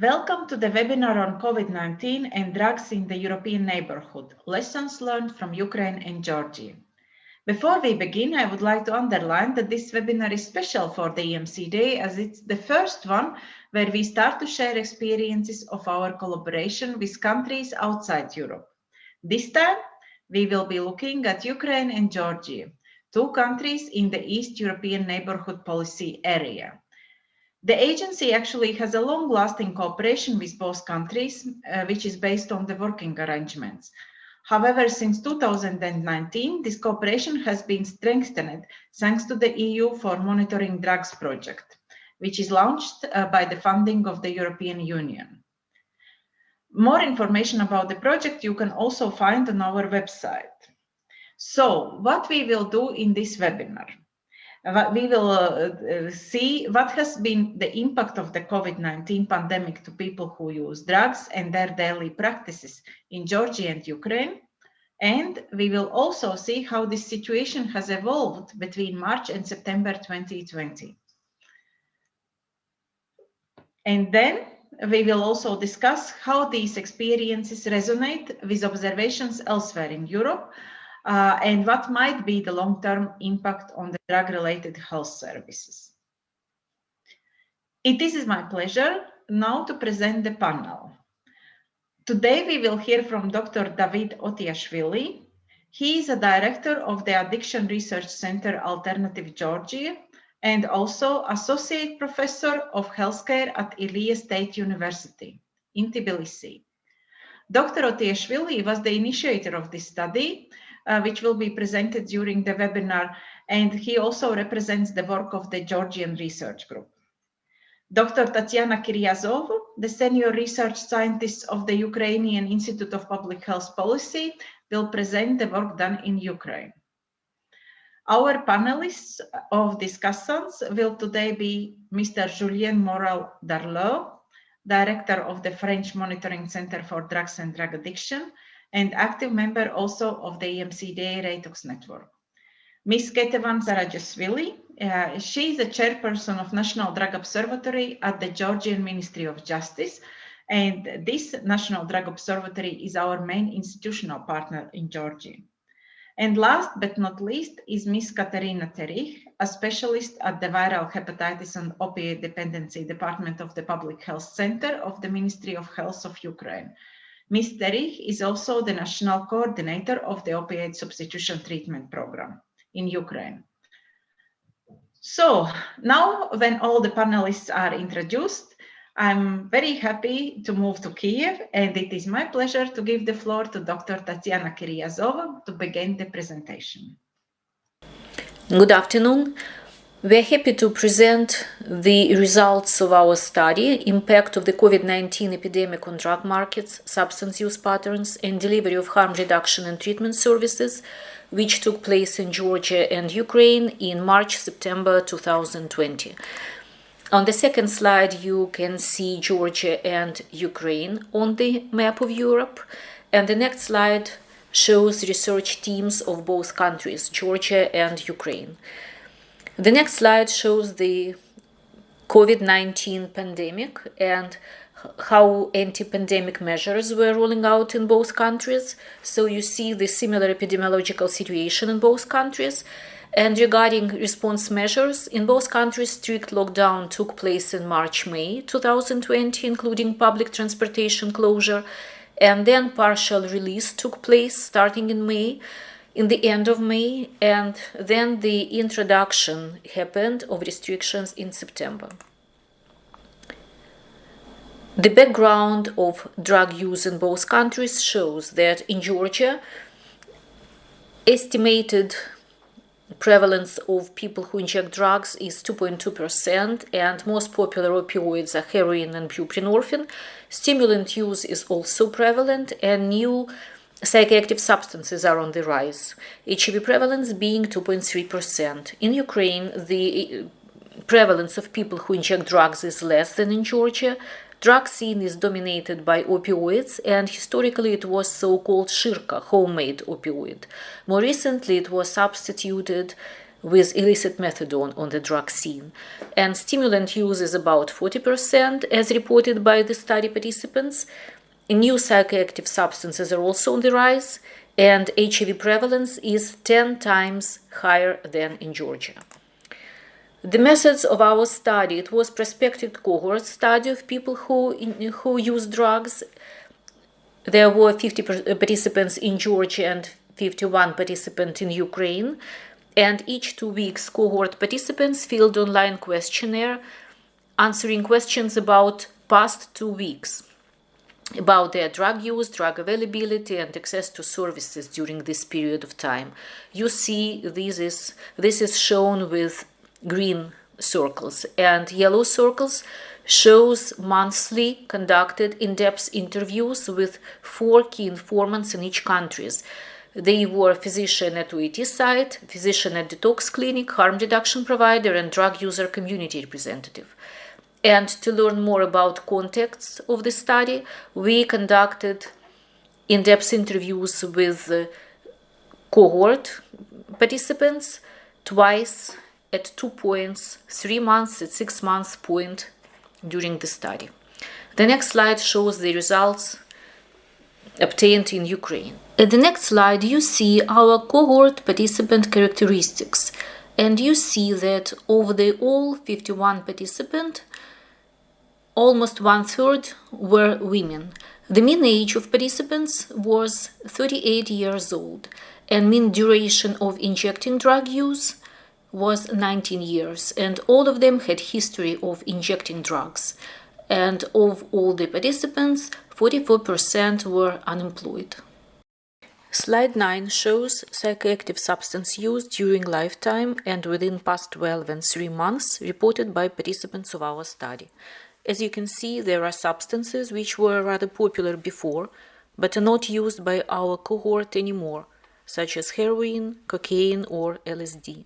Welcome to the webinar on COVID-19 and drugs in the European neighborhood, lessons learned from Ukraine and Georgia. Before we begin, I would like to underline that this webinar is special for the EMCDDA as it's the first one where we start to share experiences of our collaboration with countries outside Europe. This time, we will be looking at Ukraine and Georgia, two countries in the East European Neighborhood Policy area. The agency actually has a long-lasting cooperation with both countries, uh, which is based on the working arrangements. However, since 2019, this cooperation has been strengthened thanks to the EU for Monitoring Drugs project, which is launched uh, by the funding of the European Union. More information about the project you can also find on our website. So, what we will do in this webinar we will uh, uh, see what has been the impact of the COVID-19 pandemic to people who use drugs and their daily practices in Georgia and Ukraine. And we will also see how this situation has evolved between March and September 2020. And then we will also discuss how these experiences resonate with observations elsewhere in Europe uh, and what might be the long-term impact on the drug-related health services. It is my pleasure now to present the panel. Today we will hear from Dr. David Otiashvili. He is a director of the Addiction Research Center Alternative Georgia and also associate professor of healthcare at Ilia State University in Tbilisi. Dr. Otiashvili was the initiator of this study uh, which will be presented during the webinar. And he also represents the work of the Georgian Research Group. Dr. Tatiana Kiryazova, the senior research scientist of the Ukrainian Institute of Public Health Policy, will present the work done in Ukraine. Our panelists of discussants will today be Mr. Julien Morel d'Arleux, Director of the French Monitoring Center for Drugs and Drug Addiction, and active member also of the EMCDDA Reitox network. Ms. Ketevan Zarajasvili, uh, she is the chairperson of National Drug Observatory at the Georgian Ministry of Justice. And this National Drug Observatory is our main institutional partner in Georgia. And last but not least is Ms. Katerina Terich, a specialist at the Viral Hepatitis and Opioid Dependency Department of the Public Health Center of the Ministry of Health of Ukraine. Ms. Terich is also the national coordinator of the opioid substitution treatment program in Ukraine. So now when all the panelists are introduced, I'm very happy to move to Kiev and it is my pleasure to give the floor to Dr. Tatiana Kiryazova to begin the presentation. Good afternoon. We're happy to present the results of our study, impact of the COVID-19 epidemic on drug markets, substance use patterns, and delivery of harm reduction and treatment services, which took place in Georgia and Ukraine in March-September 2020. On the second slide, you can see Georgia and Ukraine on the map of Europe, and the next slide shows research teams of both countries, Georgia and Ukraine. The next slide shows the COVID-19 pandemic and how anti-pandemic measures were rolling out in both countries. So you see the similar epidemiological situation in both countries. And regarding response measures, in both countries, strict lockdown took place in March-May 2020, including public transportation closure, and then partial release took place starting in May in the end of May, and then the introduction happened of restrictions in September. The background of drug use in both countries shows that in Georgia, estimated prevalence of people who inject drugs is 2.2% and most popular opioids are heroin and buprenorphine. Stimulant use is also prevalent and new Psychoactive substances are on the rise, HIV prevalence being 2.3%. In Ukraine, the uh, prevalence of people who inject drugs is less than in Georgia. Drug scene is dominated by opioids, and historically it was so-called shirka, homemade opioid. More recently, it was substituted with illicit methadone on the drug scene, and stimulant use is about 40%, as reported by the study participants. New psychoactive substances are also on the rise, and HIV prevalence is 10 times higher than in Georgia. The methods of our study, it was prospective cohort study of people who, who use drugs. There were 50 uh, participants in Georgia and 51 participants in Ukraine. And each two weeks, cohort participants filled online questionnaire answering questions about past two weeks about their drug use, drug availability, and access to services during this period of time. You see, this is, this is shown with green circles and yellow circles shows monthly conducted in-depth interviews with four key informants in each countries. They were physician at OAT site, physician at detox clinic, harm reduction provider, and drug user community representative. And to learn more about contexts of the study, we conducted in-depth interviews with uh, cohort participants twice at two points, three months at six months point during the study. The next slide shows the results obtained in Ukraine. At the next slide, you see our cohort participant characteristics, and you see that of the all 51 participants, almost one-third were women. The mean age of participants was 38 years old, and mean duration of injecting drug use was 19 years, and all of them had history of injecting drugs. And of all the participants, 44% were unemployed. Slide 9 shows psychoactive substance use during lifetime and within past 12 and 3 months reported by participants of our study. As you can see, there are substances which were rather popular before, but are not used by our cohort anymore, such as heroin, cocaine or LSD.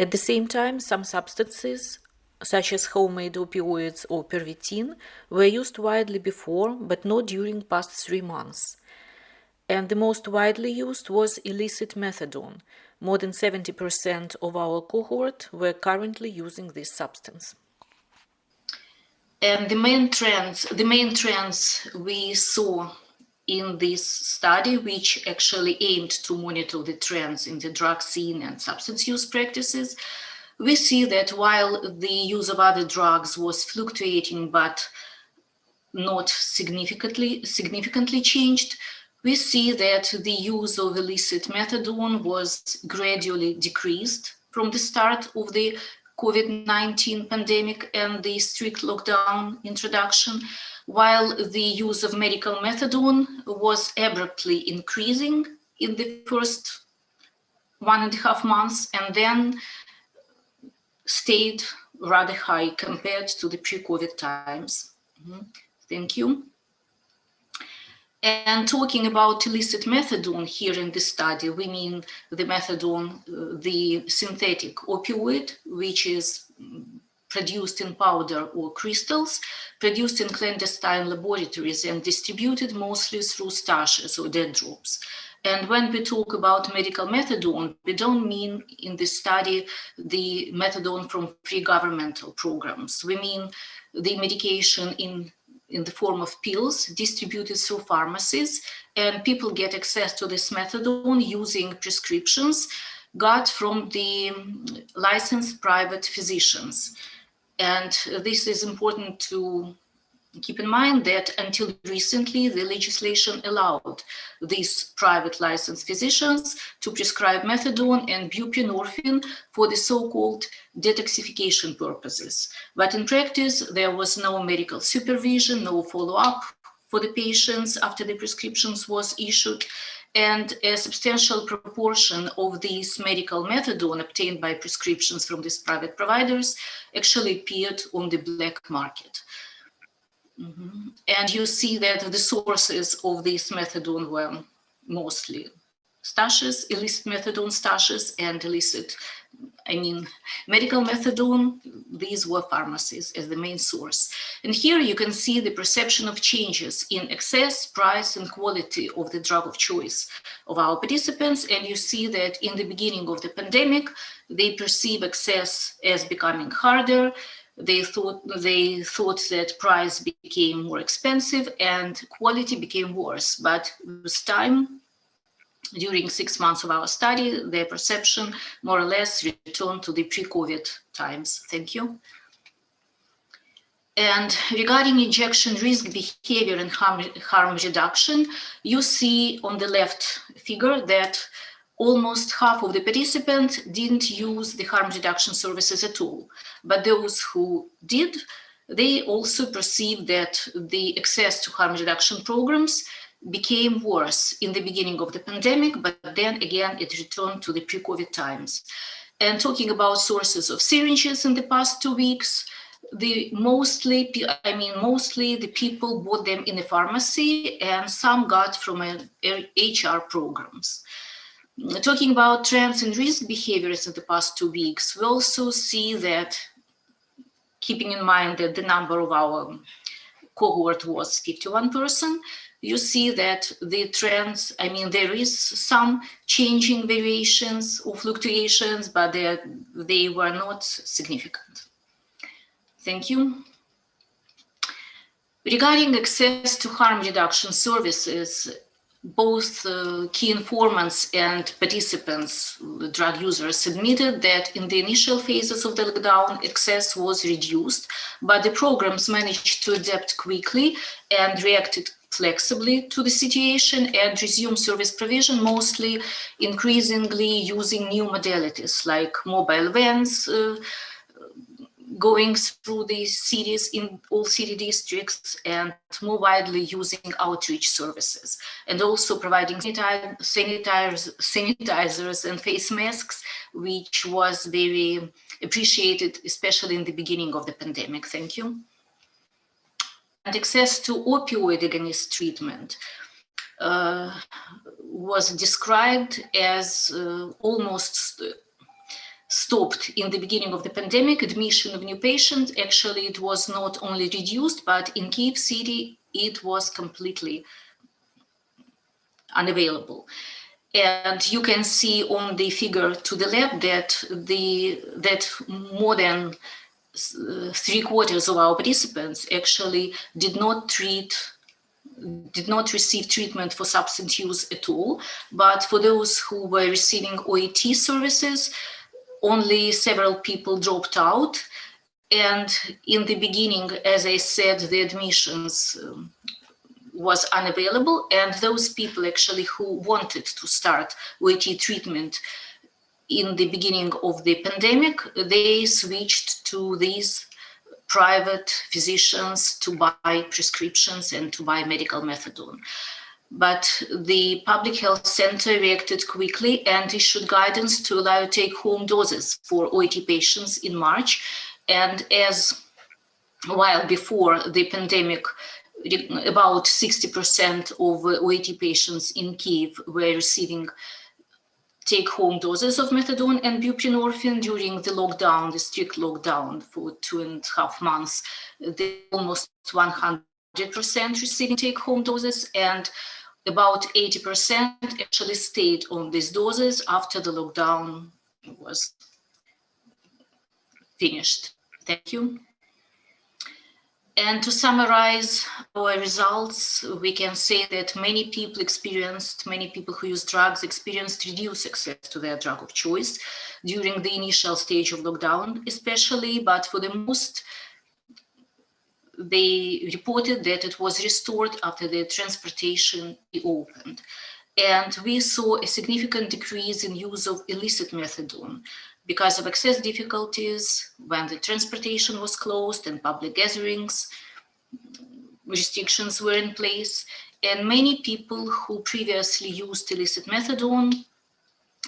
At the same time, some substances, such as homemade opioids or Pervitin, were used widely before, but not during past three months. And the most widely used was illicit methadone. More than 70% of our cohort were currently using this substance. And the main trends, the main trends we saw in this study, which actually aimed to monitor the trends in the drug scene and substance use practices, we see that while the use of other drugs was fluctuating but not significantly significantly changed, we see that the use of illicit methadone was gradually decreased from the start of the COVID-19 pandemic and the strict lockdown introduction while the use of medical methadone was abruptly increasing in the first one and a half months and then stayed rather high compared to the pre-COVID times. Mm -hmm. Thank you. And talking about illicit methadone here in this study, we mean the methadone, uh, the synthetic opioid, which is produced in powder or crystals, produced in clandestine laboratories and distributed mostly through stashes or dead drops. And when we talk about medical methadone, we don't mean in this study the methadone from pre-governmental programs. We mean the medication in, in the form of pills distributed through pharmacies, and people get access to this methadone using prescriptions got from the licensed private physicians. And this is important to keep in mind that until recently, the legislation allowed these private licensed physicians to prescribe methadone and buprenorphine for the so-called detoxification purposes. But in practice, there was no medical supervision, no follow-up for the patients after the prescriptions was issued and a substantial proportion of these medical methadone obtained by prescriptions from these private providers actually appeared on the black market. Mm -hmm. And you see that the sources of this methadone were mostly stashes, illicit methadone stashes and illicit I mean, medical methadone, these were pharmacies as the main source. And here you can see the perception of changes in access, price, and quality of the drug of choice of our participants. And you see that in the beginning of the pandemic, they perceive access as becoming harder. They thought, they thought that price became more expensive and quality became worse. But with time, during six months of our study, their perception more or less returned to the pre-COVID times. Thank you. And regarding injection risk behavior and harm, harm reduction, you see on the left figure that almost half of the participants didn't use the harm reduction services at all. But those who did, they also perceived that the access to harm reduction programs became worse in the beginning of the pandemic, but then again, it returned to the pre-COVID times. And talking about sources of syringes in the past two weeks, the mostly, I mean, mostly the people bought them in the pharmacy and some got from HR programs. Talking about trends and risk behaviors in the past two weeks, we also see that keeping in mind that the number of our cohort was 51 person, you see that the trends, I mean, there is some changing variations or fluctuations, but they were not significant. Thank you. Regarding access to harm reduction services, both uh, key informants and participants, drug users, admitted that in the initial phases of the lockdown, access was reduced, but the programs managed to adapt quickly and reacted flexibly to the situation and resume service provision, mostly increasingly using new modalities like mobile vans, uh, going through the cities in all city districts and more widely using outreach services and also providing sanitizers, sanitizers and face masks, which was very appreciated, especially in the beginning of the pandemic. Thank you and access to opioid agonist treatment uh, was described as uh, almost stopped in the beginning of the pandemic, admission of new patients, actually it was not only reduced, but in Kiev city, it was completely unavailable. And you can see on the figure to the left that the that more than uh, three quarters of our participants actually did not treat did not receive treatment for substance use at all. But for those who were receiving OAT services, only several people dropped out. And in the beginning, as I said, the admissions um, was unavailable. And those people actually who wanted to start OAT treatment in the beginning of the pandemic, they switched to these private physicians to buy prescriptions and to buy medical methadone. But the public health center reacted quickly and issued guidance to allow take-home doses for OAT patients in March. And as a while before the pandemic, about 60% of OAT patients in Kiev were receiving take-home doses of methadone and buprenorphine during the lockdown, the strict lockdown for two and a half months. They almost 100% receiving take-home doses and about 80% actually stayed on these doses after the lockdown was finished. Thank you. And to summarize our results, we can say that many people experienced, many people who use drugs experienced reduced access to their drug of choice during the initial stage of lockdown, especially, but for the most, they reported that it was restored after the transportation reopened. And we saw a significant decrease in use of illicit methadone, because of access difficulties when the transportation was closed and public gatherings restrictions were in place and many people who previously used illicit methadone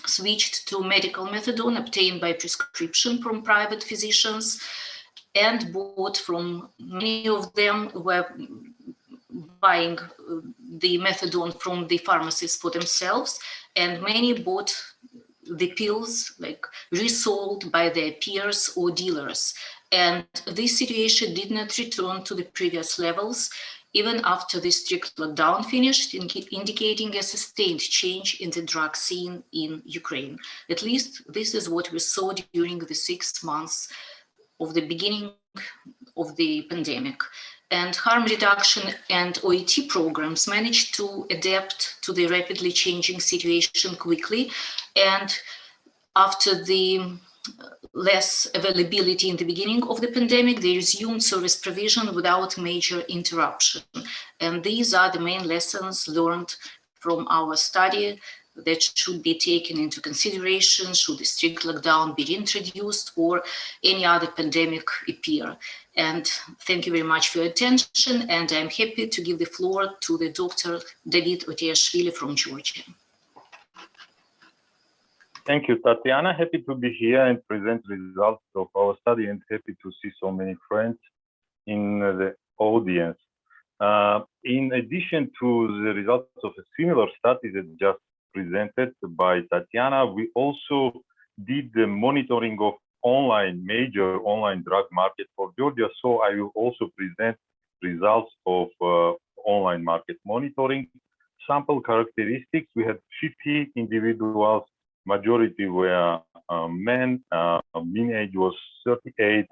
switched to medical methadone obtained by prescription from private physicians and bought from many of them were buying uh, the methadone from the pharmacies for themselves and many bought the pills like resold by their peers or dealers. And this situation did not return to the previous levels even after the strict lockdown finished, indicating a sustained change in the drug scene in Ukraine. At least this is what we saw during the six months of the beginning of the pandemic. And harm reduction and OAT programs managed to adapt to the rapidly changing situation quickly. And after the less availability in the beginning of the pandemic, they resumed service provision without major interruption. And these are the main lessons learned from our study that should be taken into consideration should the strict lockdown be introduced or any other pandemic appear. And thank you very much for your attention. And I'm happy to give the floor to the Dr. David Otiashvili from Georgia. Thank you, Tatiana. Happy to be here and present results of our study and happy to see so many friends in the audience. Uh, in addition to the results of a similar study that just presented by Tatiana, we also did the monitoring of online, major online drug market for Georgia. So I will also present results of uh, online market monitoring. Sample characteristics, we had 50 individuals majority were uh, men, uh, mean age was 38,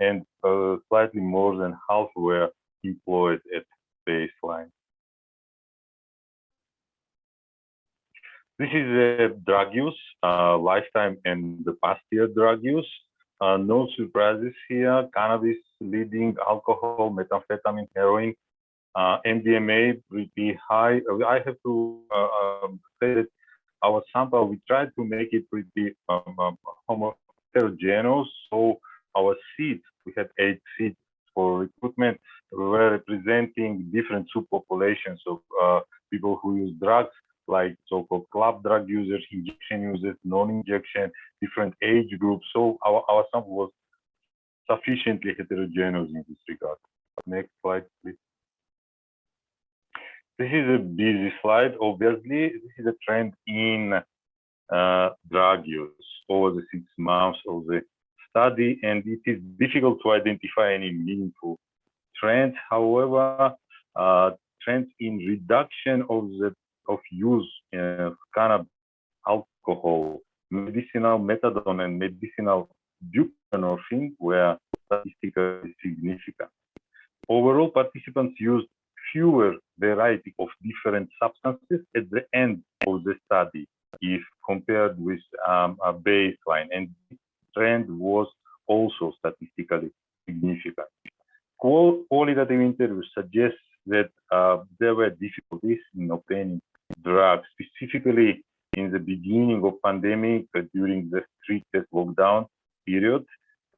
and uh, slightly more than half were employed at baseline. This is a drug use, uh, lifetime and the past year drug use. Uh, no surprises here, cannabis leading, alcohol, methamphetamine, heroin, uh, MDMA pretty high. I have to um, say that our sample, we tried to make it pretty um, um, heterogeneous. So our seats, we had eight seats for recruitment, were representing different subpopulations of uh, people who use drugs, like so-called club drug users, injection users, non-injection, different age groups. So our, our sample was sufficiently heterogeneous in this regard. Next slide, please. This is a busy slide. Obviously, this is a trend in uh, drug use over the six months of the study, and it is difficult to identify any meaningful trends. However, uh, trends in reduction of the of use of cannabis, alcohol, medicinal methadone, and medicinal buprenorphine were statistically significant. Overall, participants used fewer variety of different substances at the end of the study if compared with um, a baseline. And trend was also statistically significant. Qualitative interviews suggest that uh, there were difficulties in obtaining drugs, specifically in the beginning of pandemic uh, during the strictest lockdown period.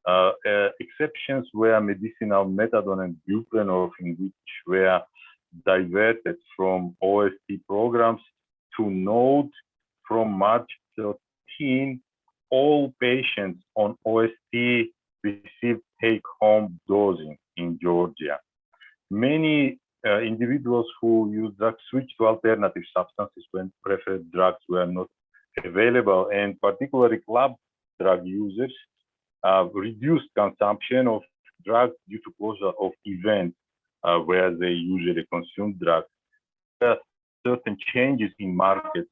Uh, uh, exceptions were medicinal methadone and buprenorphine, which were diverted from OST programs to note from March 13, all patients on OST received take-home dosing in Georgia. Many uh, individuals who use drugs switch to alternative substances when preferred drugs were not available, and particularly club drug users uh, reduced consumption of drugs due to closure of events uh, where they usually consume drugs. There are certain changes in markets.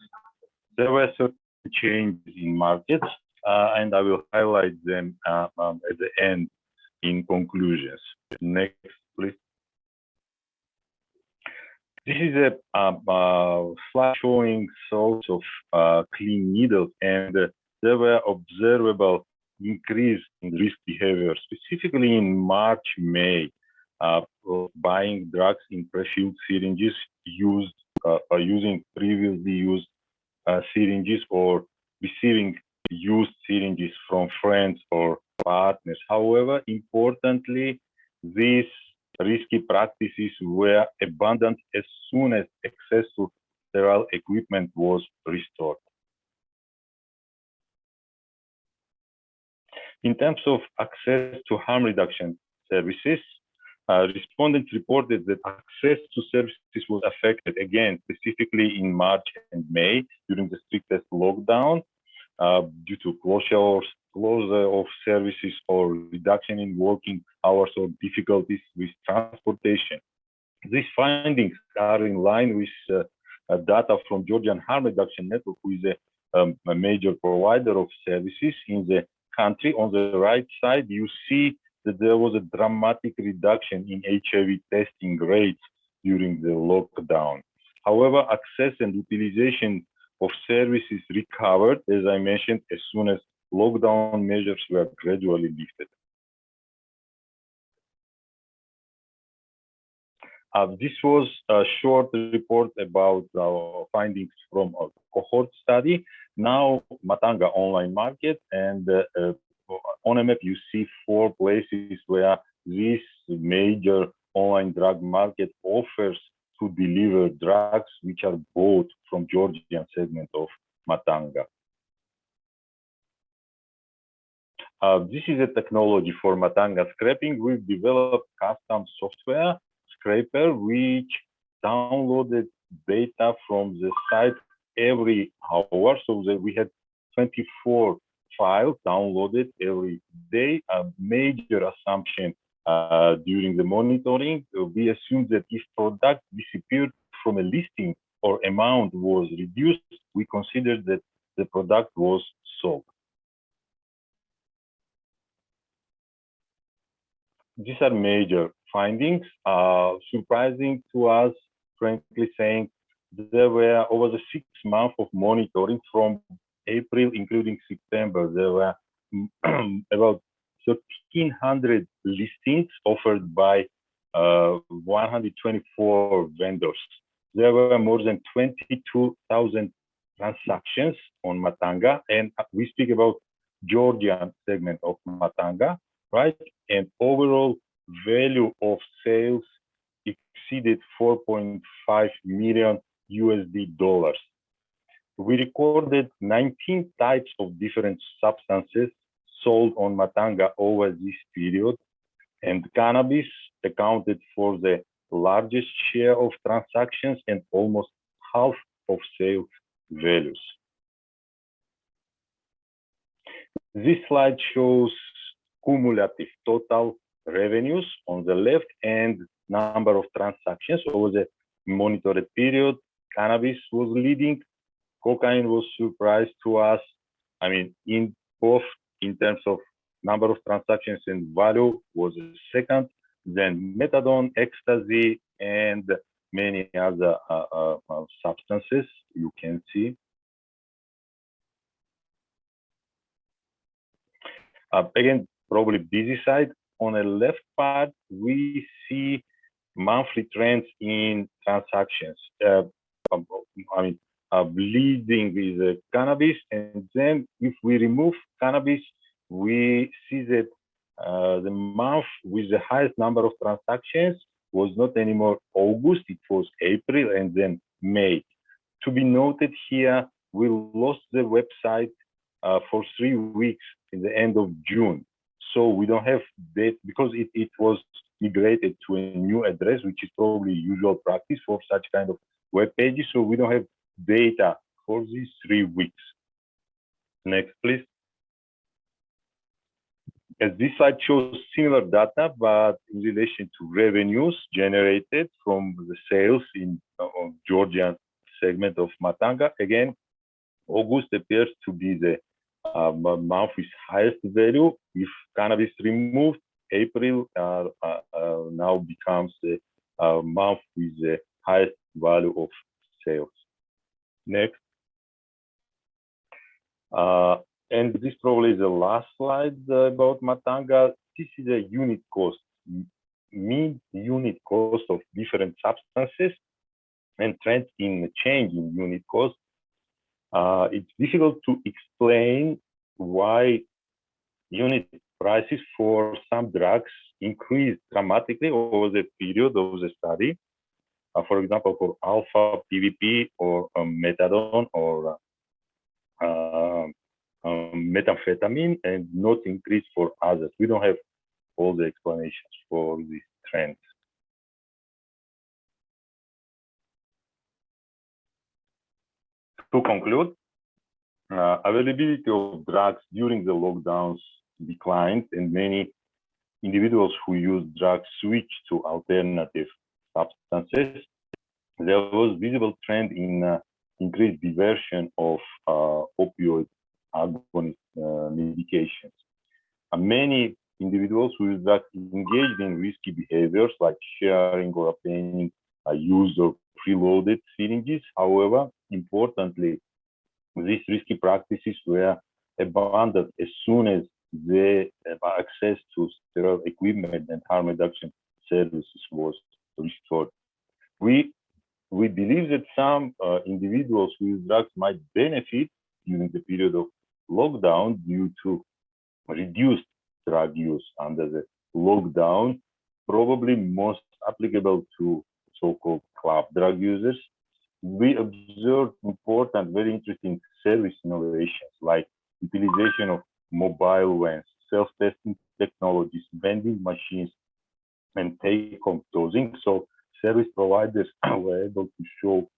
There were certain changes in markets, uh, and I will highlight them uh, um, at the end in conclusions. Next, please. This is a um, uh, slide showing sorts of uh, clean needles, and uh, there were observable increase in risk behavior, specifically in March, May uh, buying drugs in pre-filled syringes used uh, or using previously used uh, syringes or receiving used syringes from friends or partners. However, importantly, these risky practices were abandoned as soon as access to sterile equipment was restored. In terms of access to harm reduction services, uh, respondents reported that access to services was affected again, specifically in March and May during the strictest lockdown. uh, due to closure, closure of services or reduction in working hours or difficulties with transportation. These findings are in line with uh, uh, data from Georgian Harm Reduction Network, who is a, um, a major provider of services in the country. On the right side, you see that there was a dramatic reduction in HIV testing rates during the lockdown. However, access and utilization of services recovered, as I mentioned, as soon as lockdown measures were gradually lifted. Uh, this was a short report about our findings from a cohort study. Now, Matanga online market and uh, on a map, you see four places where this major online drug market offers to deliver drugs which are bought from Georgian segment of Matanga. Uh, this is a technology for Matanga scraping. We've developed custom software scraper which downloaded data from the site every hour so that we had 24 files downloaded every day. A major assumption uh, during the monitoring, we assumed that if product disappeared from a listing or amount was reduced, we considered that the product was sold. These are major findings. Uh, surprising to us, frankly saying, there were over the six months of monitoring from April, including September, there were about 1,300 listings offered by uh, 124 vendors. There were more than 22,000 transactions on Matanga, and we speak about Georgian segment of Matanga, right? And overall value of sales exceeded 4.5 million USD dollars. We recorded 19 types of different substances sold on Matanga over this period, and cannabis accounted for the largest share of transactions and almost half of sales values. This slide shows cumulative total revenues on the left and number of transactions over the monitored period. Cannabis was leading. Cocaine was surprise to us. I mean, in both in terms of number of transactions and value was second, then methadone, ecstasy, and many other uh, uh, uh, substances you can see. Uh, again, probably busy side. On the left part, we see monthly trends in transactions. Uh, I mean, uh, bleeding with cannabis. And then if we remove cannabis, we see that uh, the month with the highest number of transactions was not anymore August, it was April and then May. To be noted here, we lost the website uh, for three weeks in the end of June. So we don't have that because it, it was migrated to a new address, which is probably usual practice for such kind of web pages. So we don't have data for these three weeks. Next, please. As this slide shows similar data, but in relation to revenues generated from the sales in uh, Georgian segment of Matanga. Again, August appears to be the uh, month with highest value. If cannabis removed, April uh, uh, now becomes the month with the highest value of sales. Next. And this probably is the last slide uh, about Matanga. This is a unit cost, mean unit cost of different substances and trends in change in unit cost. Uh, it's difficult to explain why unit prices for some drugs increased dramatically over the period of the study uh, for example, for alpha PVP or um, methadone or uh, um, methamphetamine and not increase for others. We don't have all the explanations for these trends. To conclude, uh, availability of drugs during the lockdowns declined and many individuals who use drugs switched to alternative substances. There was visible trend in uh, increased diversion of uh, opioid agonist uh, medications. many individuals who use drugs engaged in risky behaviors like sharing or obtaining a use of preloaded syringes. However, importantly, these risky practices were abandoned as soon as the access to sterile equipment and harm reduction services was restored. We we believe that some uh, individuals use drugs might benefit during the period of lockdown due to reduced drug use under the lockdown, probably most applicable to so-called club drug users. We observed important, very interesting service innovations like utilization of mobile vans, self-testing technologies, vending machines, and take-home dosing. So service providers were able to show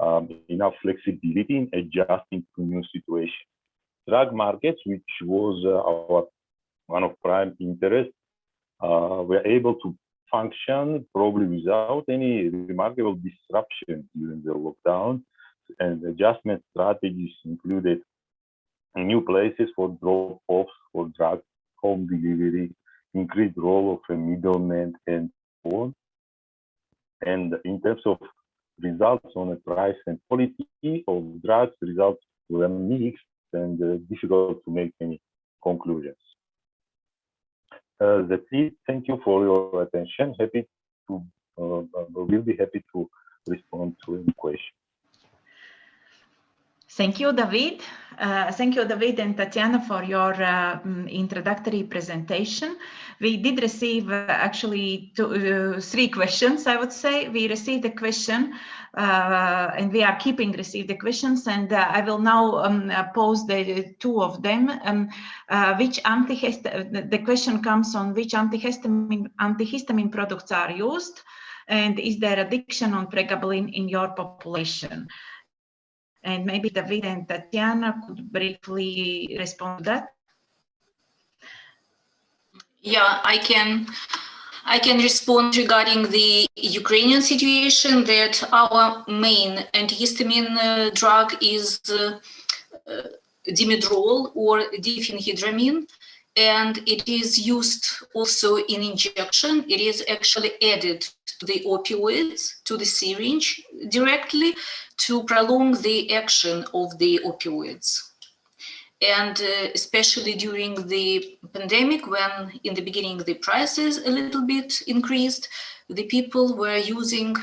um, enough flexibility in adjusting to new situations. Drug markets, which was uh, our one of prime interest, uh, were able to function probably without any remarkable disruption during the lockdown. And adjustment strategies included new places for drop-offs for drug home delivery, increased role of a middleman, and so on. And in terms of results on the price and quality of drugs, results were mixed and uh, difficult to make any conclusions. Uh, that's it. Thank you for your attention. Happy to, uh, will be happy to respond to any question. Thank you, David. Uh, thank you, David and Tatiana, for your uh, mm, introductory presentation. We did receive uh, actually two, uh, three questions, I would say. We received a question uh, and we are keeping receive the questions and uh, I will now um, pose the two of them. Um, which the question comes on which antihistamine, antihistamine products are used and is there addiction on pregabalin in your population? And maybe David and Tatiana could briefly respond to that. Yeah, I can. I can respond regarding the Ukrainian situation that our main antihistamine uh, drug is uh, uh, dimedrol or diphenhydramine and it is used also in injection. It is actually added to the opioids, to the syringe directly to prolong the action of the opioids. And uh, especially during the pandemic, when in the beginning the prices a little bit increased, the people were using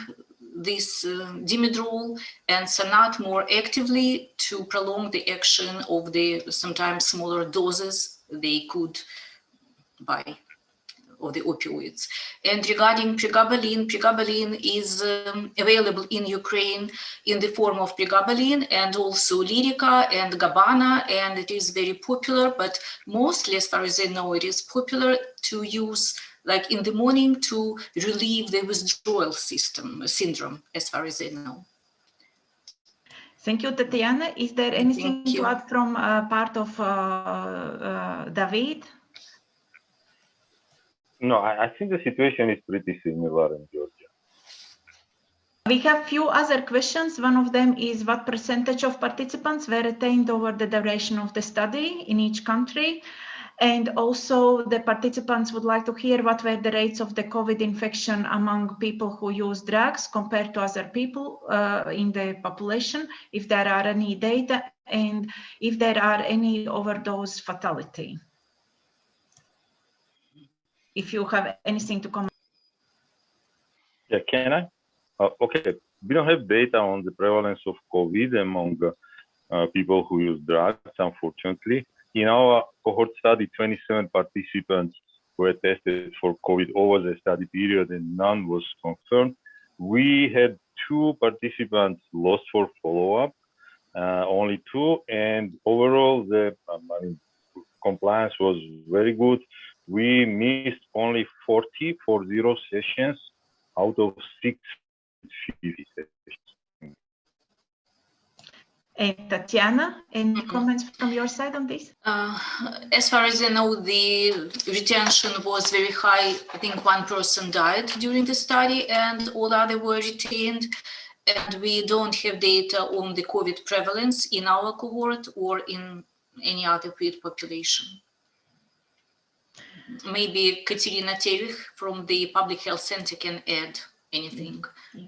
this uh, dimedrol and sanat more actively to prolong the action of the sometimes smaller doses they could buy of the opioids. And regarding pregabalin, pregabalin is um, available in Ukraine in the form of pregabalin and also Lyrica and Gabana, and it is very popular, but mostly as far as I know, it is popular to use like in the morning to relieve the withdrawal system syndrome, as far as I know. Thank you, Tatiana. Is there anything to add from uh, part of uh, uh, David? No, I, I, think the situation is pretty similar in Georgia. We have few other questions. One of them is what percentage of participants were retained over the duration of the study in each country? And also the participants would like to hear what were the rates of the COVID infection among people who use drugs compared to other people uh, in the population, if there are any data and if there are any overdose fatality. If you have anything to comment. Yeah, can I? Uh, okay, we don't have data on the prevalence of COVID among uh, people who use drugs, unfortunately in our cohort study, 27 participants were tested for COVID over the study period and none was confirmed. We had two participants lost for follow-up, uh, only two, and overall the um, I mean, compliance was very good. We missed only 40 for zero sessions out of 650 sessions. And Tatiana, any Mhm. comments from your side on this? Uh, as far as I know, the retention was very high. I think one person died during the study and all other were retained. And we don't have data on the COVID prevalence in our cohort or in any other field population. Maybe Katerina Tevich from the Public Health Center can add anything. Yeah.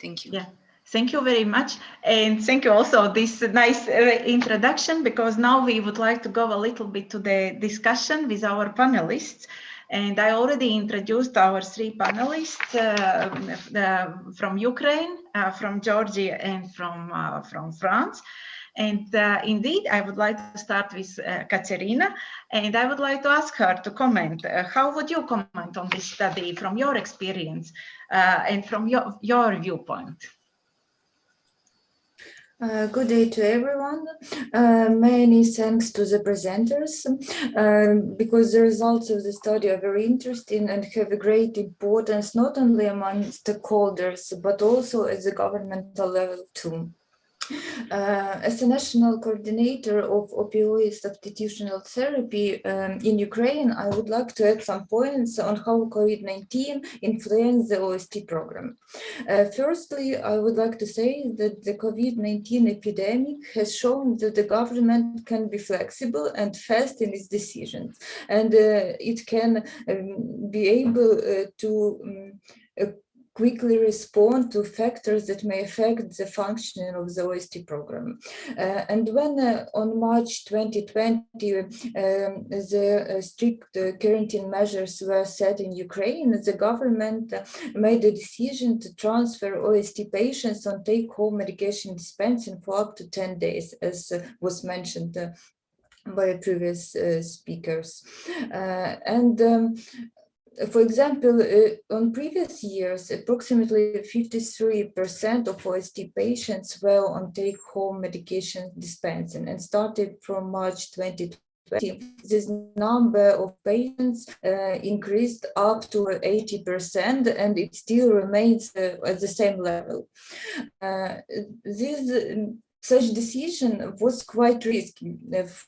Thank you. Yeah. Thank you very much. And thank you also this nice uh, introduction because now we would like to go a little bit to the discussion with our panelists. And I already introduced our three panelists uh, the, from Ukraine, uh, from Georgia and from, uh, from France. And uh, indeed, I would like to start with uh, Katerina, and I would like to ask her to comment. Uh, how would you comment on this study from your experience uh, and from your, your viewpoint? Uh, good day to everyone. Uh, many thanks to the presenters um, because the results of the study are very interesting and have a great importance not only among stakeholders but also at the governmental level too. Uh, as a national coordinator of opioid substitutional therapy um, in Ukraine, I would like to add some points on how COVID-19 influenced the OST program. Uh, firstly, I would like to say that the COVID-19 epidemic has shown that the government can be flexible and fast in its decisions, and uh, it can um, be able uh, to um, quickly respond to factors that may affect the functioning of the OST program. Uh, and when uh, on March 2020, um, the uh, strict quarantine measures were set in Ukraine, the government made a decision to transfer OST patients on take-home medication dispensing for up to 10 days, as was mentioned by previous uh, speakers. Uh, and um, for example, uh, on previous years, approximately 53% of OST patients were on take-home medication dispensing and started from March 2020. This number of patients uh, increased up to 80% and it still remains uh, at the same level. Uh, this such decision was quite risky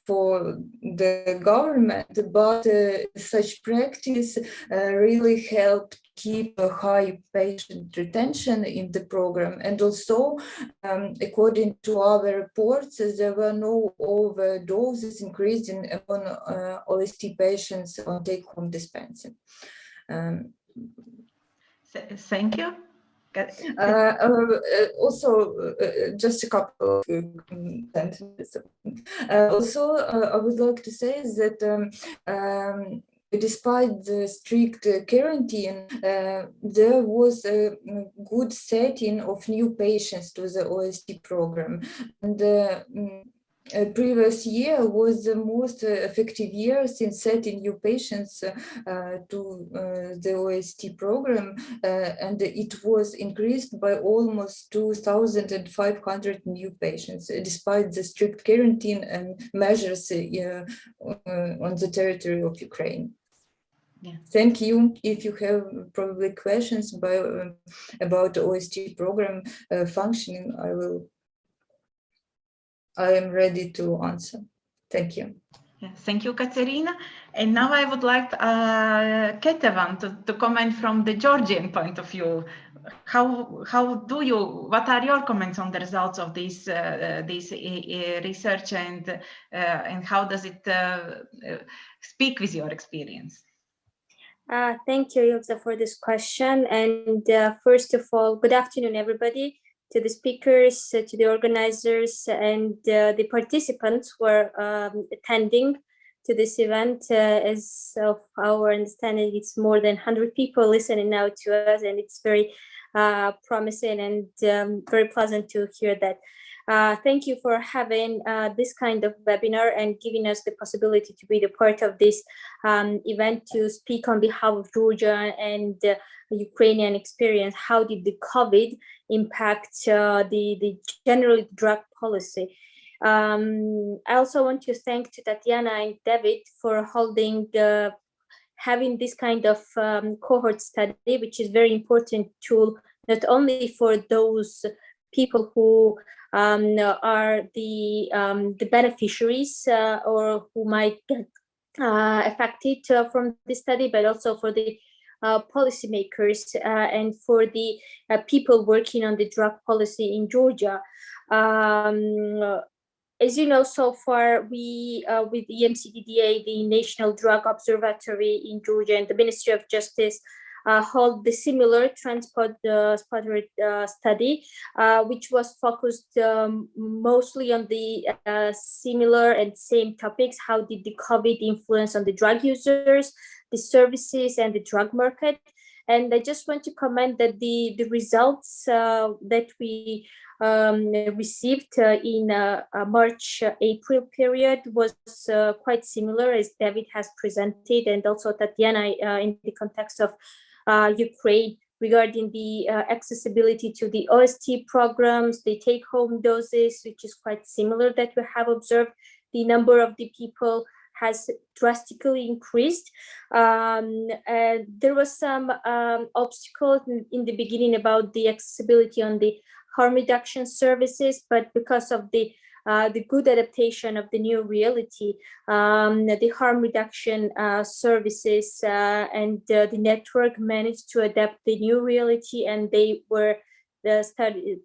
for the government, but uh, such practice uh, really helped keep a high patient retention in the program. And also, um, according to our reports, there were no overdoses increasing on uh, OST patients on take-home dispensing. Um, Thank you. Uh, uh, also, uh, just a couple of sentences. also, I would like to say that um, um, despite the strict quarantine, uh, there was a good setting of new patients to the OST program. And uh, uh, previous year was the most uh, effective year since setting new patients uh, to the OST program, and it was increased by almost 2,500 new patients, despite the strict quarantine and measures on the territory of Ukraine. Yeah. Thank you. If you have probably questions by, uh, about OST program uh, functioning, I will I am ready to answer. Thank you. Yeah, thank you, Katerina. And now I would like uh, Ketevan to, to comment from the Georgian point of view. How how do you? What are your comments on the results of this uh, this uh, research and uh, and how does it uh, uh, speak with your experience? Uh, thank you, Ilza, for this question. And first of all, good afternoon, everybody to the speakers, uh, to the organizers and uh, the participants who are um, attending to this event. Uh, as of our understanding, it's more than 100 people listening now to us and it's very promising and um, very pleasant to hear that. Uh, thank you for having uh, this kind of webinar and giving us the possibility to be the part of this um, event to speak on behalf of Georgia and uh, Ukrainian experience. How did the COVID impact uh, the, the general drug policy? Um, I also want to thank to Tatiana and David for holding the having this kind of um, cohort study, which is very important tool, not only for those people who um, are the um, the beneficiaries uh, or who might get uh, affected uh, from this study, but also for the uh, policymakers uh, and for the uh, people working on the drug policy in Georgia. Um, as you know, so far we, with the EMCDDA, the National Drug Observatory in Georgia and the Ministry of Justice, uh, hold the similar trendspotter uh, uh, study, uh, which was focused um, mostly on the uh, similar and same topics. How did the COVID influence on the drug users, the services and the drug market? And I just want to comment that the, the results uh, that we um, received uh, in uh, March-April period was quite similar as David has presented and also Tatiana in the context of uh, Ukraine regarding the uh, accessibility to the OST programs, the take-home doses, which is quite similar that we have observed. The number of the people has drastically increased. Um, there was some um, obstacles in, in, the beginning about the accessibility on the harm reduction services, but because of the uh, the good adaptation of the new reality, um, the harm reduction uh, services uh, and the network managed to adapt the new reality and they were the study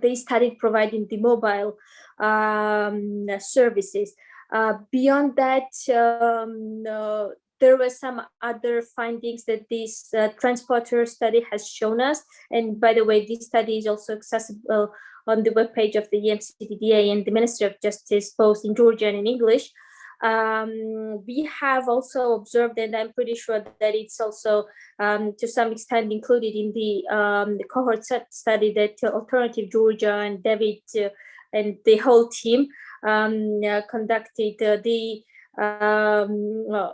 they started providing the mobile um, services. Uh, beyond that, um, uh, there were some other findings that this uh, trendspotter study has shown us. And by the way, this study is also accessible on the webpage of the EMCDDA and the Ministry of Justice, both in Georgian and English. Um, we have also observed, and I'm pretty sure that it's also um, to some extent included in the, um, the cohort study that Alternative Georgia and David uh, and the whole team um, uh, conducted uh, the um, uh,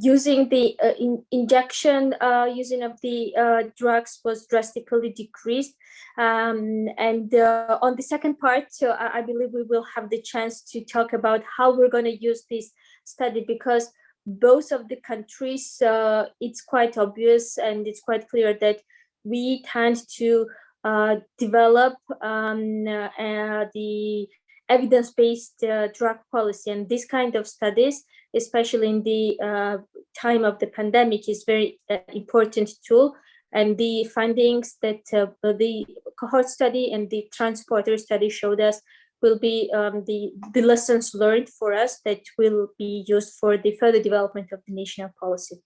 using the uh, in injection uh, using of the uh, drugs was drastically decreased. Um, and uh, on the second part, I, believe we will have the chance to talk about how we're going to use this study because both of the countries, uh, it's quite obvious and it's quite clear that we tend to uh, develop um, the evidence-based drug policy and this kind of studies especially in the uh, time of the pandemic, is very uh, important tool. And the findings that uh, the cohort study and the trendspotter study showed us will be um, the, the lessons learned for us that will be used for the further development of the national policy.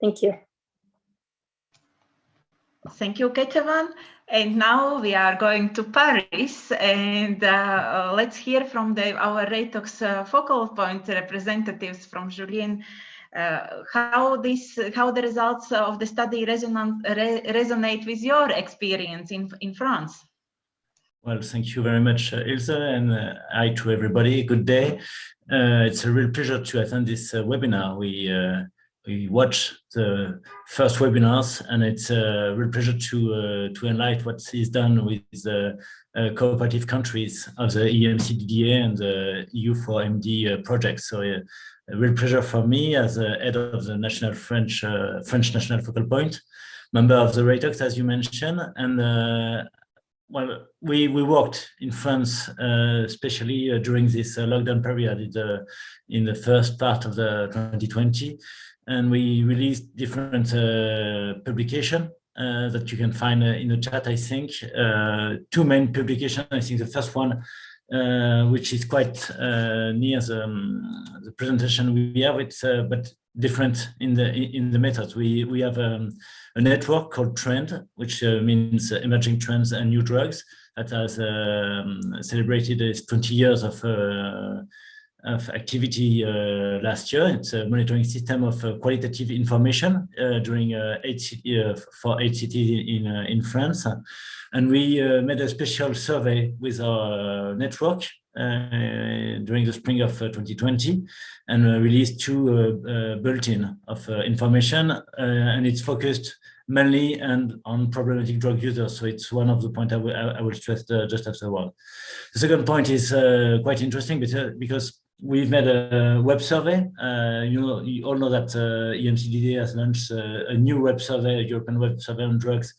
Thank you. Thank you, Ketevan. And now we are going to Paris and uh, let's hear from the, our Reitox uh, focal point representatives from Julien uh, how this how the results of the study resonate, re resonate with your experience in, in France. Well, thank you very much, uh, Ilse, and uh, hi to everybody. Good day. Uh, it's a real pleasure to attend this webinar. We we watch the first webinars and it's a real pleasure to uh, to enlighten what is done with the uh, cooperative countries of the EMCDDA and the EU4MD uh, project. So uh, a real pleasure for me as a head of the national French uh, French National Focal Point, member of the Reitox, as you mentioned, and uh, well, we we worked in France, uh, especially uh, during this uh, lockdown period in the, in the first part of the 2020, and we released different uh, publication uh, that you can find uh, in the chat, I think. Uh, two main publications. I think the first one, uh, which is quite near the, um, the, presentation we have, it's but different in the in the methods. We we have um, a network called Trend, which means emerging trends and new drugs that has um, celebrated its 20 years of of activity uh, last year. It's a monitoring system of uh, qualitative information uh, during eight for eight cities in in France, and we made a special survey with our network uh, during the spring of uh, 2020 and uh, released two bulletin of information and it's focused mainly and on problematic drug users. So it's one of the points I, I will stress just after a while. The second point is quite interesting because, because We've made a web survey. Uh, you, know, you all know that uh, EMCDDA has launched uh, a new web survey, a European web survey on drugs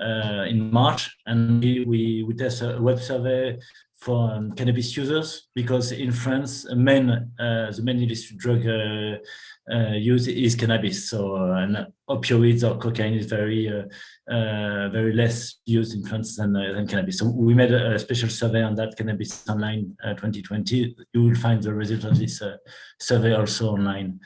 uh, in March, and we, we, we test a web survey for um, cannabis users because in France, main, uh, the main illicit drug uh, use is cannabis. So uh, opioids or cocaine is very uh, uh, very less used in France than, than cannabis. So we made a, a, special survey on that cannabis online 2020. You will find the result of this survey also online.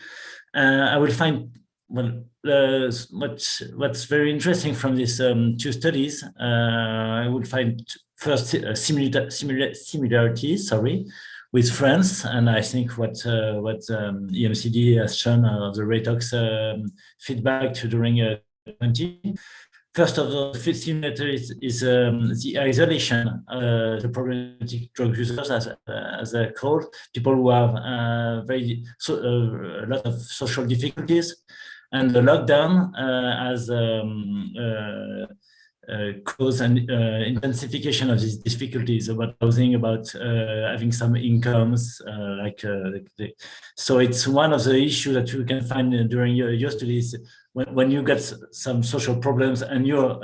I will find well, uh, what's what's very interesting from these um, two studies, uh, I would find first uh, similar, similar similarities. Sorry, with France, and I think what uh, what um, EMCD has shown of the Reitox um, feedback during uh, 20. First of all, the similarity is, is um, the isolation, uh, the problematic drug users, as, uh, as they're called, people who have uh, very so, uh, a lot of social difficulties, and the lockdown has um, cause an uh, intensification of these difficulties about housing, about uh, having some incomes, uh, like the, so it's one of the issues that you can find during your, your studies when, when you get some social problems and you're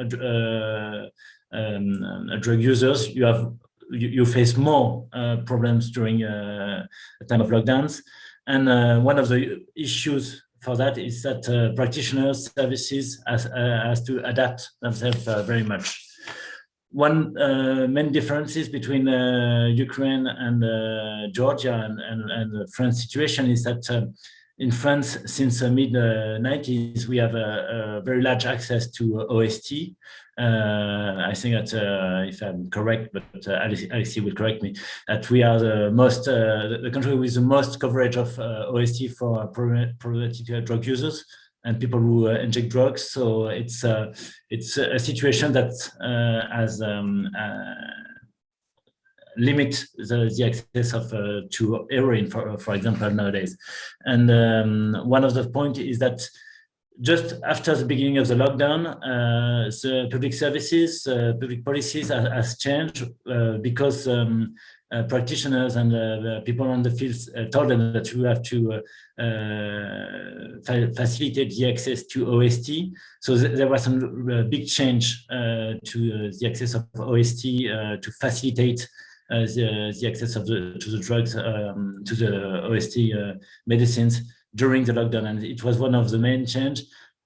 um, drug users, you have you, you face more problems during a time of lockdowns. And one of the issues for that is that uh, practitioners services has, uh, has to adapt themselves uh, very much. One uh, main differences between uh, Ukraine and uh, Georgia and, and, and, the French situation is that in France, since the mid 90s, we have a, a, very large access to OST, uh, I think that uh, if I'm correct, but uh, Alexis will correct me, that we are the most, uh, the country with the most coverage of uh, OST for problematic drug users and people who uh, inject drugs. So it's it's a situation that has um, limit the, the access of to heroin, for for example, nowadays. And um, one of the point is that just after the beginning of the lockdown, uh, the public services, uh, public policies has, has changed uh, because um, uh, practitioners and uh, people on the field uh, told them that you have to fa facilitate the access to OST. So th there was some big change to the access of OST to facilitate the, the access of the to the drugs um, to the OST medicines during the lockdown. And it was one of the main change.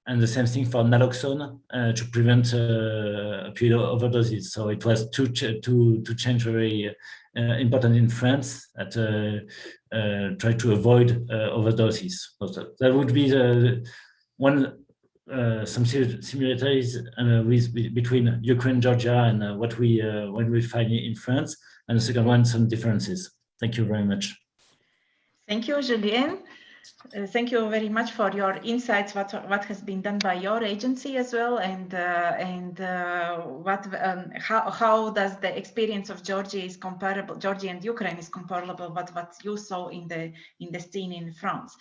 And the same thing for naloxone uh, to prevent uh, opioid overdoses. So it was two, ch two, two change very uh, important in France that uh, uh, try to avoid uh, overdoses. So that would be the one some similarities with between Ukraine, Georgia, and what we when we find in France, and the second one some differences. Thank you very much. Thank you, Julien. Uh, thank you very much for your insights. What what has been done by your agency as well, and uh, and uh, what um, how how does the experience of Georgia is comparable? Georgia and Ukraine is comparable. What what you saw in the in the scene in France.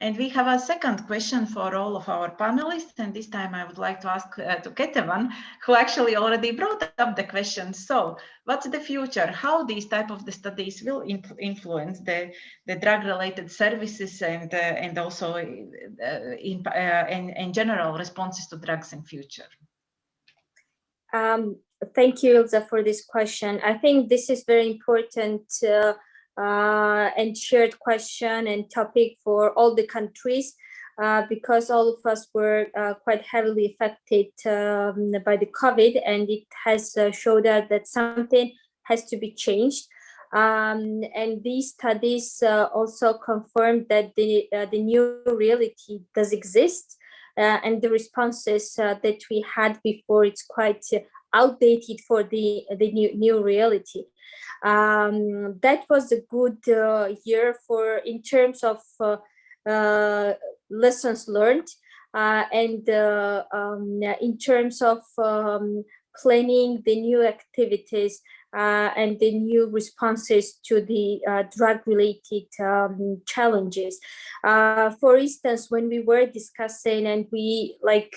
And we have a second question for all of our panelists. And this time I would like to ask uh, to Ketevan, who actually already brought up the question. So what's the future? How these type of the studies will influence the, the drug-related services and, uh, and also in, in, in general responses to drugs in future? Um, thank you, Ilza, for this question. I think this is very important uh, uh, and shared question and topic for all the countries uh, because all of us were uh, quite heavily affected um, by the COVID and it has uh, showed us that something has to be changed. Um, and these studies uh, also confirmed that the, uh, the new reality does exist and the responses that we had before it's quite outdated for the, the new, new reality. Um, that was a good uh, year for in terms of uh, uh, lessons learned uh, and uh, um, in terms of um, planning the new activities and the new responses to the drug-related um, challenges. for instance, when we were discussing and we like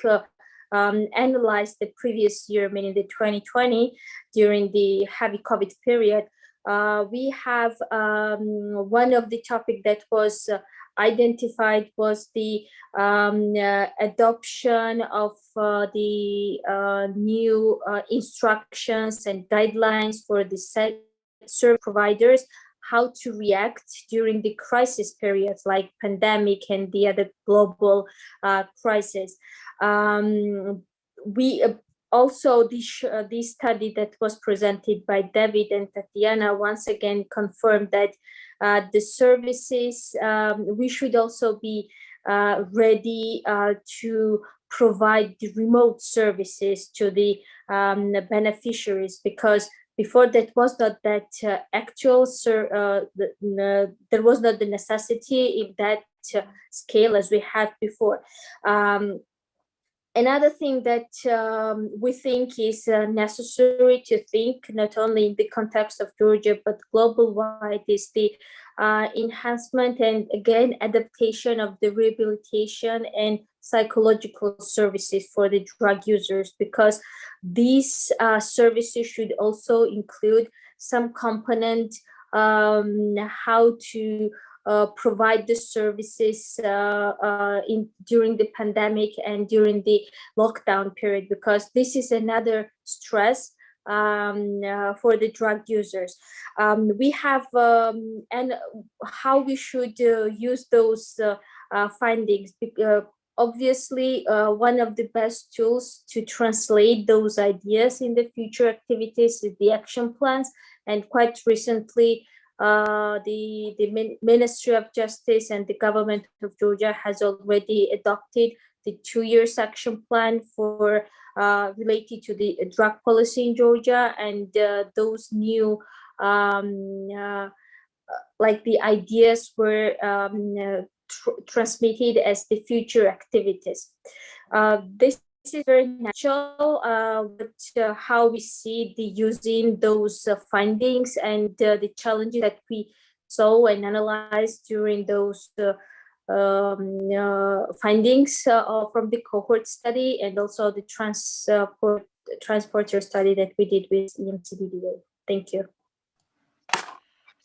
um, analyzed the previous year, meaning the 2020, during the heavy COVID period, uh, we have um, one of the topic that was uh, identified was the um, uh, adoption of uh, the uh, new uh, instructions and guidelines for the service providers how to react during the crisis periods like pandemic and the other global uh, crisis. Um, we uh, also this uh, this study that was presented by David and Tatiana once again confirmed that uh, the services um, we should also be uh, ready uh, to provide the remote services to the um, beneficiaries because before that was not that uh, actual uh, the, there was not the necessity in that scale as we had before. Um, another thing that um, we think is uh, necessary to think not only in the context of Georgia but global wide is the uh, enhancement and again adaptation of the rehabilitation and psychological services for the drug users because these uh, services should also include some component um, how to uh, provide the services uh, uh, in during the pandemic and during the lockdown period because this is another stress um, uh, for the drug users. Um, we have um, and how we should uh, use those uh, findings. obviously, one of the best tools to translate those ideas in the future activities is the action plans. And quite recently, uh, the, the Ministry of Justice and the government of Georgia has already adopted the two years action plan for uh, related to the drug policy in Georgia and uh, those new um, uh, like the ideas were um, uh, tr transmitted as the future activities. Uh, this is very natural, uh, but uh, how we see the using those uh, findings and uh, the challenges that we saw and analyzed during those uh, um, uh, findings from the cohort study and also the transport trendspotter study that we did with EMCDDA. Thank you.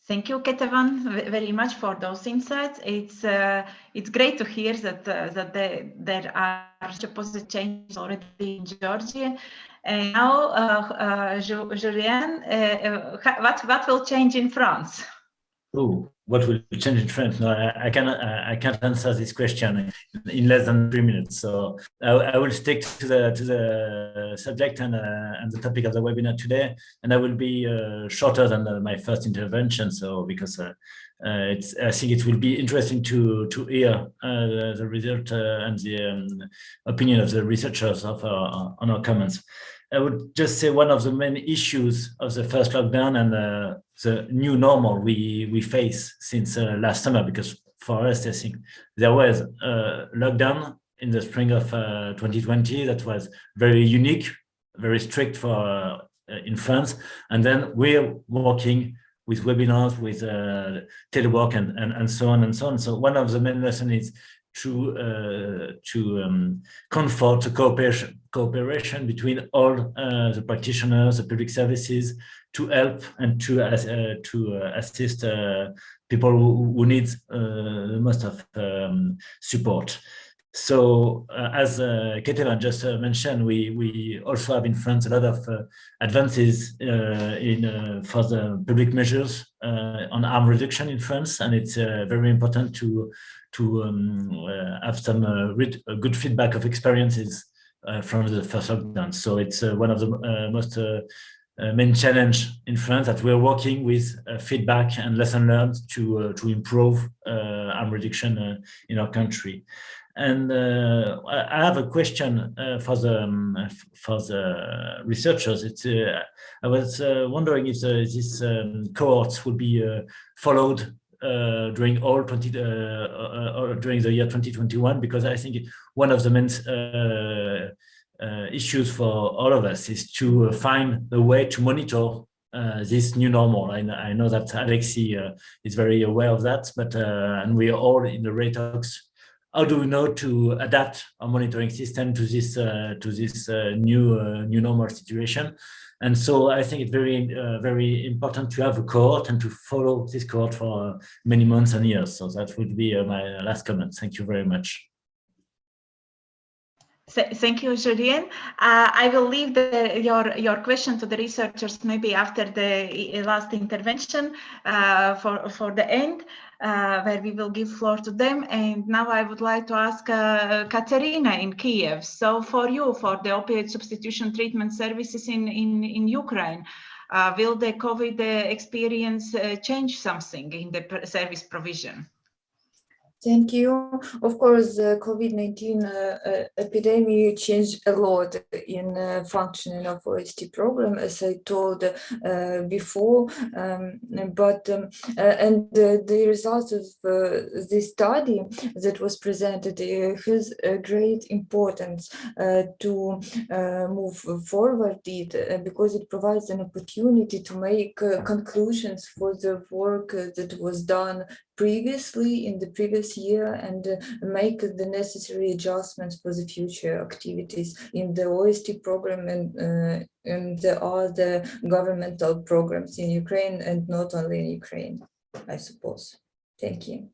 Thank you, Ketevan, very much for those insights. It's uh, it's great to hear that uh, that they, there are such positive changes already in Georgia. And now, uh, uh Julien, uh, uh, what what will change in France? What will change in France? No, I, I cannot. I can't answer this question in less than three minutes. So I, I will stick to the to the subject and uh, and the topic of the webinar today, and I will be uh, shorter than uh, my first intervention. So because uh, uh, it's, I think it will be interesting to to hear uh, the, the, result and the um, opinion of the researchers of our, on our comments. I would just say one of the main issues of the first lockdown and uh, the new normal we we face since uh, last summer, because for us, I think there was a lockdown in the spring of uh, 2020 that was very unique, very strict for uh, in France, and then we're working with webinars, with uh, telework, and, and and so on and so on. So one of the main lessons is to uh, to um, comfort the cooperation cooperation between all uh, the practitioners, the public services, to help and to uh, to uh, assist uh, people who, who need uh, most of um, support. So as uh, Ketevan just mentioned, we we also have in France a lot of advances in for the public measures on harm reduction in France, and it's very important to to um, have some good feedback of experiences from the first lockdown. So it's one of the most main challenge in France that we're working with feedback and lesson learned to to improve harm reduction in our country. And uh, I have a question uh, for the um, for the researchers. It's uh, I was uh, wondering if this um, cohorts would be uh, followed uh, during all 20 during the year 2021 because I think one of the main issues for all of us is to find a way to monitor uh, this new normal. I, I know that Alexis uh, is very aware of that, but uh, and we are all in the Reitox how do we know to adapt our monitoring system to this uh, to this uh, new uh, new normal situation? And so I think it's very uh, very important to have a cohort and to follow this cohort for many months and years. So that would be uh, my last comment. Thank you very much. Thank you, Julien. Uh, I will leave the, your, your question to the researchers maybe after the last intervention uh, for, for the end, uh, where we will give floor to them. And now I would like to ask uh, Katerina in Kiev. So for you, for the opioid substitution treatment services in, in, in Ukraine, uh, will the COVID uh, experience change something in the service provision? Thank you. Of course, the COVID-19 uh, uh, epidemic changed a lot in uh, functioning of OST program, as I told uh, before. Um, but um, uh, and the results of uh, this study that was presented has a great importance to move forward it because it provides an opportunity to make conclusions for the work that was done previously in the previous year and uh, make the necessary adjustments for the future activities in the OST program and uh, and the other governmental programs in Ukraine and not only in Ukraine, I suppose. Thank you.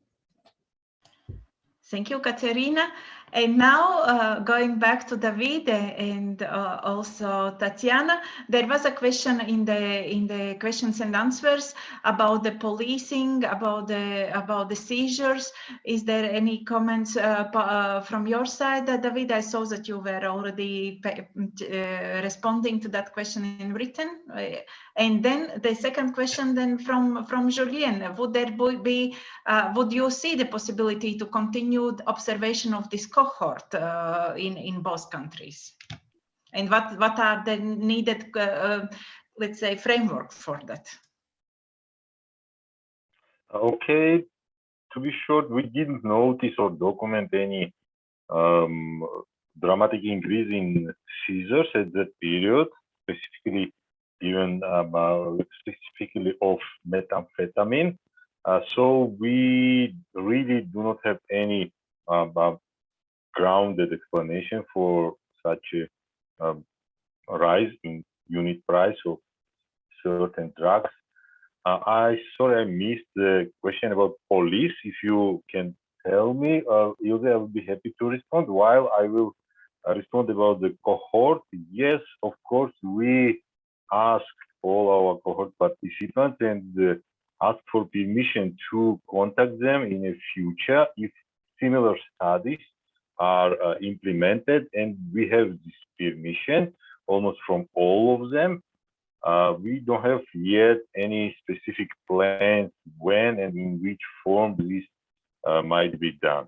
Thank you, Katerina. And now uh, going back to David and uh, also Tatiana, there was a question in the in the questions and answers about the policing, about the about the seizures. Is there any comments uh, uh from your side, uh, David? I saw that you were already uh, responding to that question in written. And then the second question then from from Julien, would there be would you see the possibility to continue observation of this cohort uh, in, in both countries? And what, what are the needed, uh, uh, let's say, framework for that? Okay, to be short, we didn't notice or document any um, dramatic increase in seizures at that period, specifically even about specifically of methamphetamine. Uh, so we really do not have any uh, grounded explanation for such a um, rise in unit price of certain drugs. Uh, I sorry I missed the question about police. If you can tell me, uh, I will be happy to respond. While I will uh, respond about the cohort, yes, of course, we asked all our cohort participants and uh, asked for permission to contact them in the future if similar studies are uh, implemented and we have this permission almost from all of them. Uh, we don't have yet any specific plans when and in which form this uh, might be done.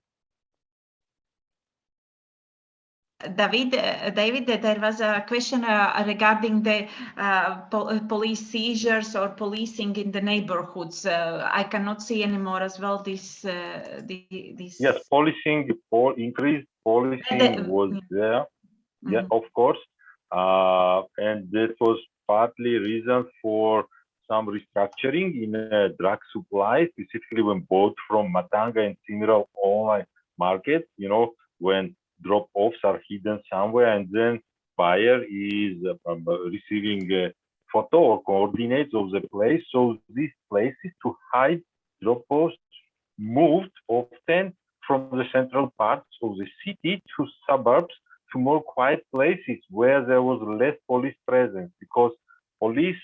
David, uh, David, there was a question uh, regarding the uh, po uh, police seizures or policing in the neighborhoods. Uh, I cannot see anymore as well this. Uh, the, this... Yes, policing, for increased policing the, was there. Mm -hmm. Yeah, of course. and that was partly reason for some restructuring in drug supply, specifically when bought from Matanga and similar online markets, you know, when drop-offs are hidden somewhere and then buyer is um, receiving photo or coordinates of the place. So these places to hide drop-offs moved often from the central parts of the city to suburbs to more quiet places where there was less police presence because police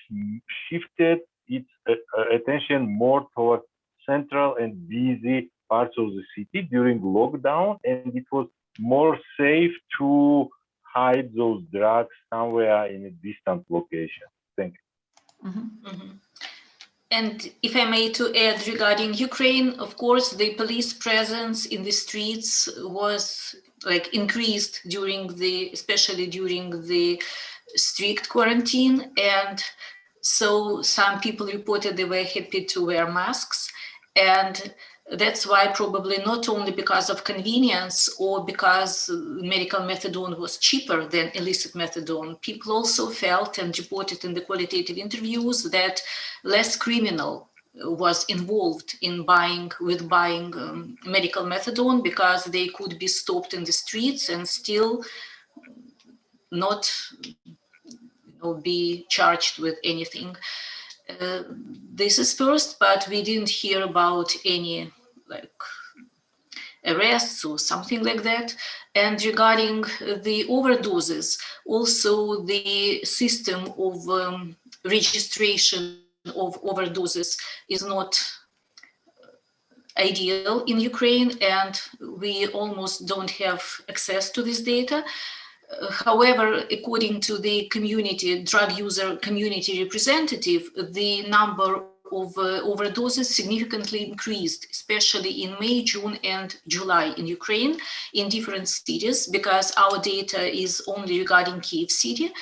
shifted its uh, uh attention more towards central and busy parts of the city during lockdown and it was more safe to hide those drugs somewhere in a distant location. Thank you. Mm -hmm. Mm -hmm. And if I may to add regarding Ukraine, of course, the police presence in the streets was like increased during the, especially during the strict quarantine. And so some people reported they were happy to wear masks. And that's why probably not only because of convenience or because medical methadone was cheaper than illicit methadone, people also felt and reported in the qualitative interviews that less criminal was involved in buying with buying um, medical methadone because they could be stopped in the streets and still not you know, be charged with anything. Uh, this is first, but we didn't hear about any like arrests or something like that. And regarding the overdoses, also the system of um, registration of overdoses is not ideal in Ukraine and we almost don't have access to this data. However, according to the community, drug user community representative, the number of uh, overdoses significantly increased, especially in May, June, and July in Ukraine, in different cities, because our data is only regarding Kiev city.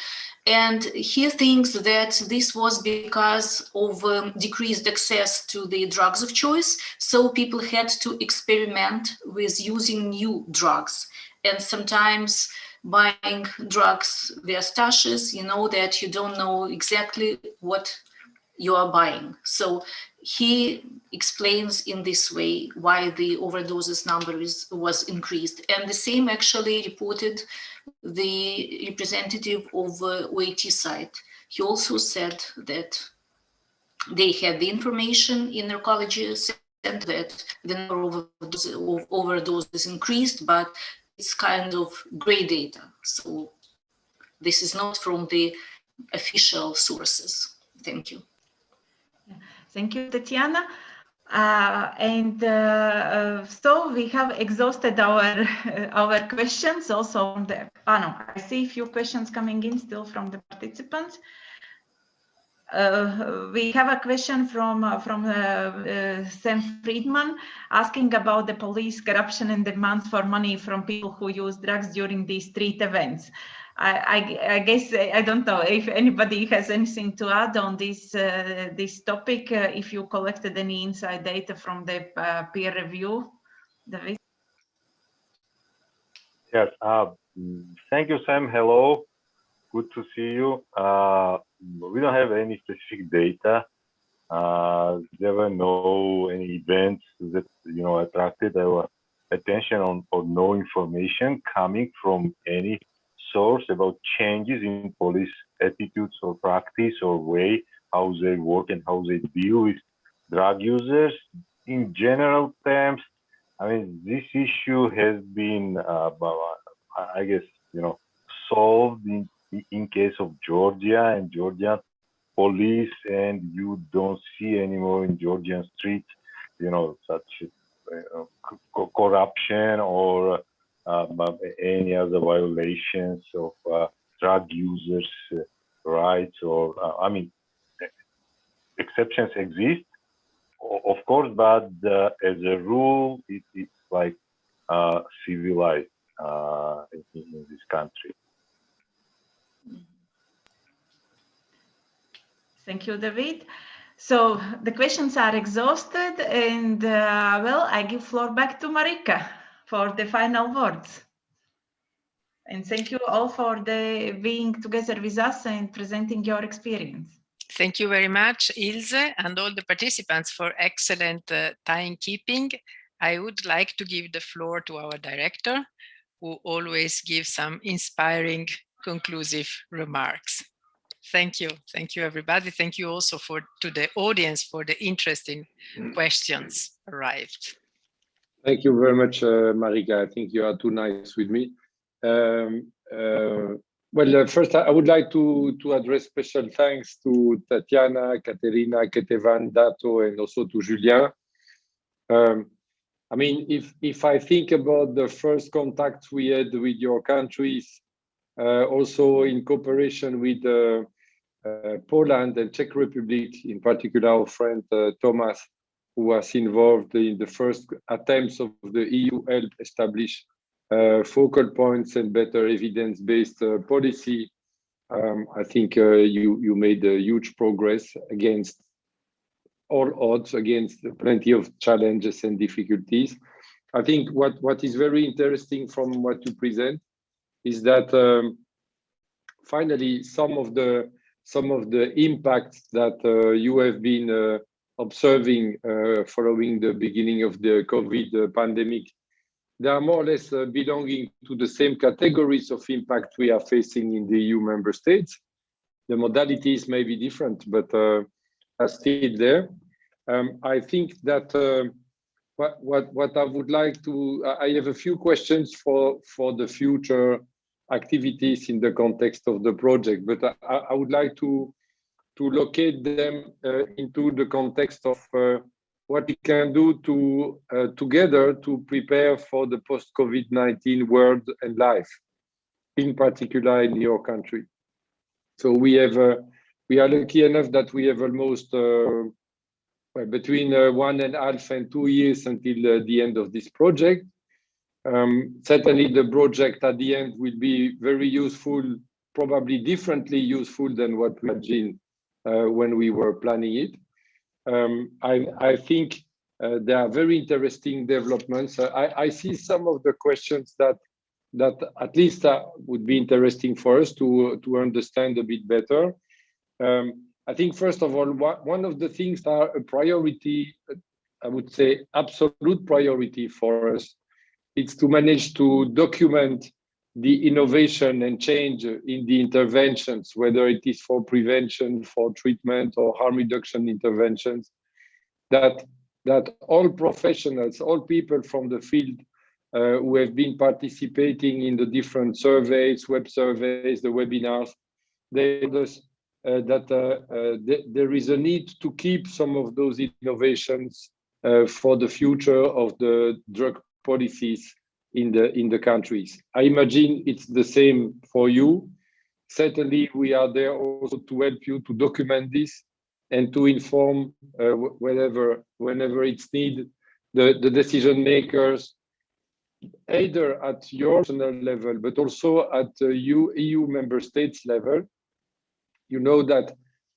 And he thinks that this was because of um, decreased access to the drugs of choice. So people had to experiment with using new drugs. And sometimes buying drugs via stashes, you know that you don't know exactly what you are buying. So he explains in this way why the overdoses number is, was increased. And the same actually reported the representative of uh, OAT site. He also said that they had the information in their colleges and that the number of overdoses increased, but it's kind of gray data. So this is not from the official sources. Thank you. Thank you, Tatiana. Uh, and uh, uh, so we have exhausted our our questions also on the panel. i see a few questions coming in still from the participants uh, we have a question from uh, from uh, Sam Friedman asking about the police corruption and demands for money from people who use drugs during these street events. I, I, guess I don't know if anybody has anything to add on this uh, this topic. Uh, if you collected any inside data from the uh, peer review, David. Yes. Uh, thank you, Sam. Hello. Good to see you. Uh, we don't have any specific data. Uh, there were no any events that you know attracted our attention on or no information coming from any source about changes in police attitudes or practice or way how they work and how they deal with drug users. In general terms, I mean, this issue has been, uh, I guess, you know, solved in, in case of Georgia and Georgia police, and you don't see anymore in Georgian streets, you know, such uh, corruption or um, any other violations of uh, drug users' uh, rights or, uh, I mean, exceptions exist, of course, but as a rule, it, it's like civilized in, in this country. Thank you, David. So the questions are exhausted and uh, well, I give floor back to Marika for the final words. And thank you all for the being together with us and presenting your experience. Thank you very much, Ilse, and all the participants for excellent uh, timekeeping. I would like to give the floor to our director, who always gives some inspiring, conclusive remarks. Thank you. Thank you, everybody. Thank you also for to the audience for the interesting questions arrived. Thank you very much, uh, Marika. I think you are too nice with me. Um, uh, well, uh, first, I would like to, to address special thanks to Tatiana, Katerina, Ketevan, Dato, and also to Julien. Um, I mean, if, if I think about the first contacts we had with your countries, uh, also in cooperation with uh, uh, Poland and Czech Republic, in particular our friend Thomas, who was involved in the first attempts of the EU help establish uh, focal points and better evidence-based uh, policy. Um, I think uh, you you made a huge progress against all odds, against plenty of challenges and difficulties. I think what what is very interesting from what you present is that um, finally some of the some of the impacts that uh, you have been uh, observing uh, following the beginning of the COVID pandemic, they are more or less uh, belonging to the same categories of impact we are facing in the EU member states. The modalities may be different, but uh, are still there. Um, I think that uh, what, what, what I would like to, I have a few questions for, for the future activities in the context of the project, but I, I would like to, to locate them uh, into the context of uh, what we can do to uh, together to prepare for the post-COVID-19 world and life, in particular in your country. So we have, we are lucky enough that we have almost between uh, one and a half and two years until uh, the end of this project. Um, certainly the project at the end will be very useful, probably differently useful than what we imagined uh, when we were planning it um, I, I, think uh, there are very interesting developments. Uh, I, I, see some of the questions that that at least uh, would be interesting for us to to understand a bit better. Um, I think first of all, one of the things that are a priority, I would say absolute priority for us, it's to manage to document the innovation and change in the interventions, whether it is for prevention, for treatment or harm reduction interventions, that, that all professionals, all people from the field uh, who have been participating in the different surveys, web surveys, the webinars, they us uh, that uh, uh th there is a need to keep some of those innovations uh, for the future of the drug policies in the in the countries. I imagine it's the same for you. Certainly, we are there also to help you to document this and to inform uh, whenever whenever it's needed the, the decision makers either at your national level but also at the EU, EU member states level. You know that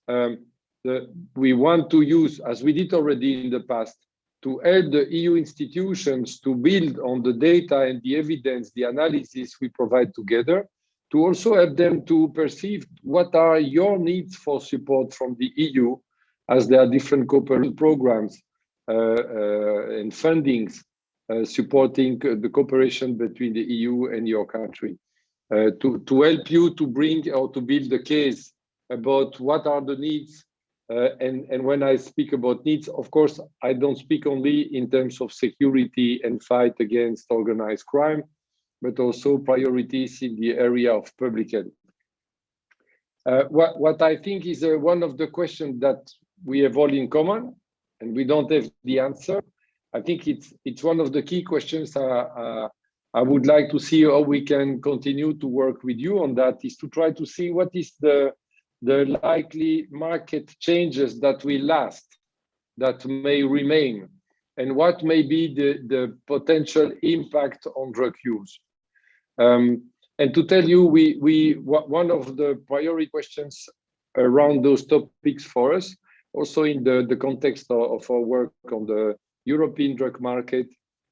um, the, we want to use, as we did already in the past, to help the EU institutions to build on the data and the evidence, the analysis we provide together, to also help them to perceive what are your needs for support from the EU, as there are different cooperation programs uh, uh, and fundings uh, supporting the cooperation between the EU and your country. Uh, to, to help you to bring or to build a case about what are the needs and, and when I speak about needs, of course, I don't speak only in terms of security and fight against organized crime, but also priorities in the area of public health. Uh, what, what I think is uh, one of the questions that we have all in common, and we don't have the answer. I think it's it's one of the key questions uh, uh, I would like to see how we can continue to work with you on that, is to try to see what is the the likely market changes that will last, that may remain, and what may be the, the potential impact on drug use. Um, and to tell you, we, we one of the priority questions around those topics for us, also in the, the context of, of our work on the European drug market,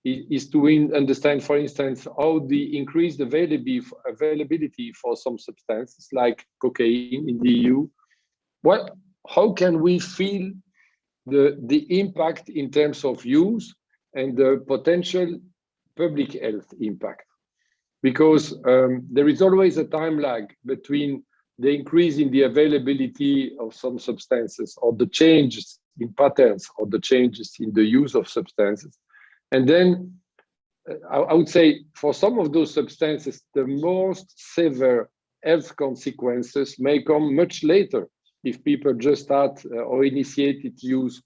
is to understand, for instance, how the increased availability for some substances like cocaine in the EU, what, how can we feel the, the impact in terms of use and the potential public health impact? Because um, there is always a time lag between the increase in the availability of some substances or the changes in patterns or the changes in the use of substances and then uh, I, would say for some of those substances, the most severe health consequences may come much later if people just start uh, or initiated use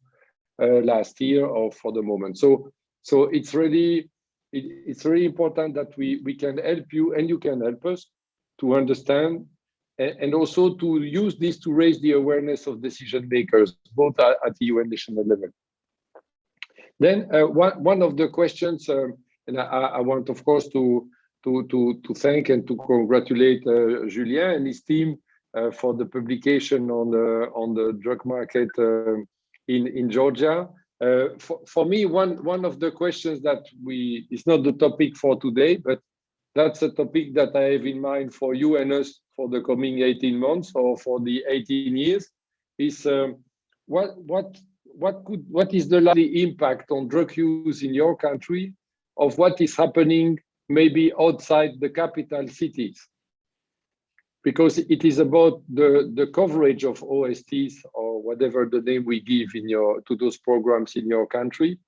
uh, last year or for the moment. So, so it's really it, it's really important that we we can help you and you can help us to understand and, and also to use this to raise the awareness of decision makers both at, at EU and national level. Then uh, one, one of the questions, um, and I, I, want, of course, to, to, to, to thank and to congratulate uh, Julien and his team uh, for the publication on the, on the drug market um, in, in Georgia. Uh, for, for me, one, one of the questions that we, is not the topic for today, but that's a topic that I have in mind for you and us for the coming 18 months or for the 18 years, is um, what, what what could what is the likely impact on drug use in your country of what is happening maybe outside the capital cities? Because it is about the, the coverage of OSTs or whatever the name we give in your to those programs in your country.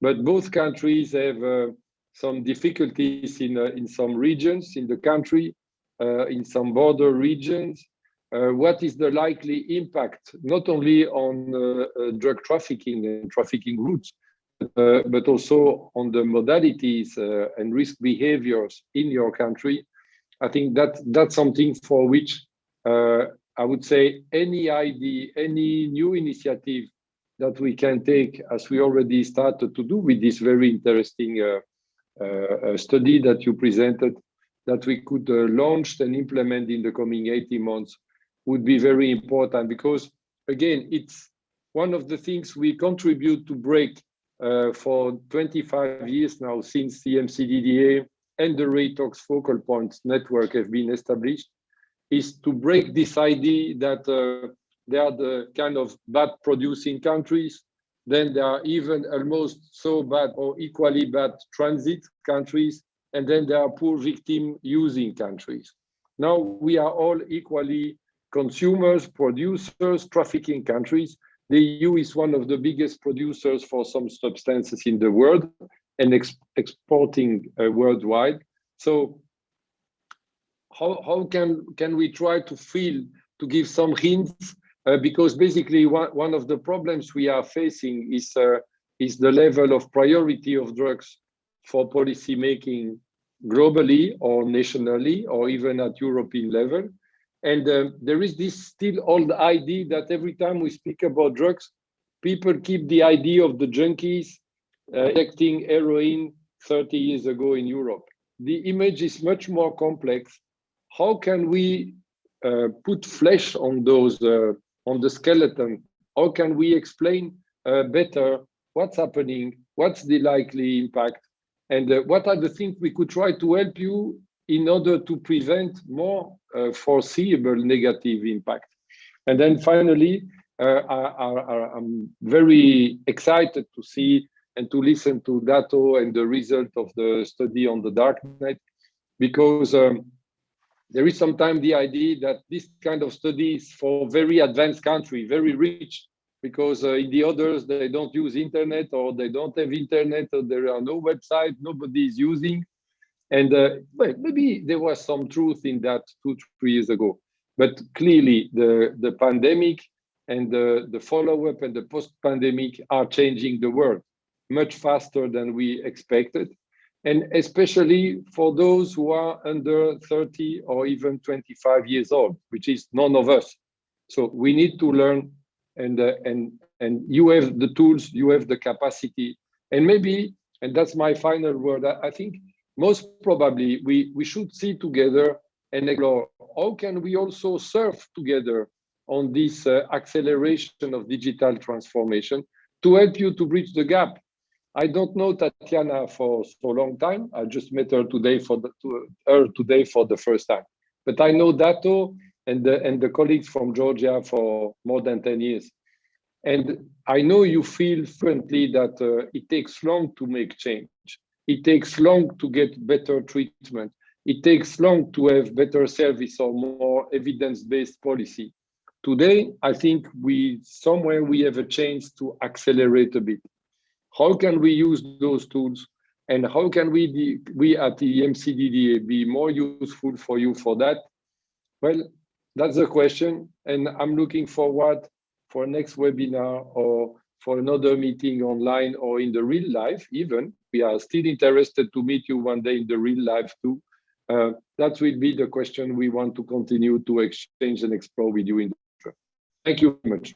But both countries have uh, some difficulties in, uh, in some regions in the country, uh, in some border regions. Uh, what is the likely impact, not only on uh, uh, drug trafficking and trafficking routes, but also on the modalities and risk behaviors in your country? I think that that's something for which I would say any idea, any new initiative that we can take, as we already started to do with this very interesting uh, uh, study that you presented, that we could uh, launch and implement in the coming 18 months would be very important because, again, it's one of the things we contribute to break uh, for 25 years now since the EMCDDA and the Reitox focal points network have been established, is to break this idea that uh, they are the kind of bad producing countries, then there are even almost so bad or equally bad transit countries, and then there are poor victim using countries. Now we are all equally consumers, producers, trafficking countries. The EU is one of the biggest producers for some substances in the world and ex exporting uh, worldwide. So how, how can, can we try to feel, to give some hints? Uh, because basically one, one of the problems we are facing is, uh, is the level of priority of drugs for policy making globally or nationally or even at European level. And um, there is this still old idea that every time we speak about drugs, people keep the idea of the junkies uh, injecting heroin 30 years ago in Europe. The image is much more complex. How can we uh, put flesh on those, uh, on the skeleton? How can we explain uh, better what's happening? What's the likely impact? And uh, what are the things we could try to help you in order to prevent more uh, foreseeable negative impact. And then finally, uh, I, am very excited to see and to listen to Dato and the result of the study on the darknet, because um, there is sometimes the idea that this kind of studies for very advanced country, very rich, because uh, in the others they don't use internet or they don't have internet or there are no website, nobody is using. And uh, well, maybe there was some truth in that two, three years ago. But clearly, the, the pandemic and the, the follow-up and the post-pandemic are changing the world much faster than we expected. And especially for those who are under 30 or even 25 years old, which is none of us. So we need to learn and, uh, and, and you have the tools, you have the capacity. And maybe, and that's my final word, I, I think most probably we, we should see together and explore how can we also surf together on this uh, acceleration of digital transformation to help you to bridge the gap. I don't know Tatiana for so long time. I just met her today for the, to, her today for the first time. But I know Dato and the, and the colleagues from Georgia for more than 10 years. And I know you feel fluently that uh, it takes long to make change. It takes long to get better treatment. It takes long to have better service or more evidence-based policy. Today, I think we somewhere we have a chance to accelerate a bit. How can we use those tools and how can we, we at the EMCDDA be more useful for you for that? Well, that's the question. And I'm looking forward for next webinar or for another meeting online or in the real life even. We are still interested to meet you one day in the real life too. Uh, that will be the question we want to continue to exchange and explore with you in the future. Thank you very much.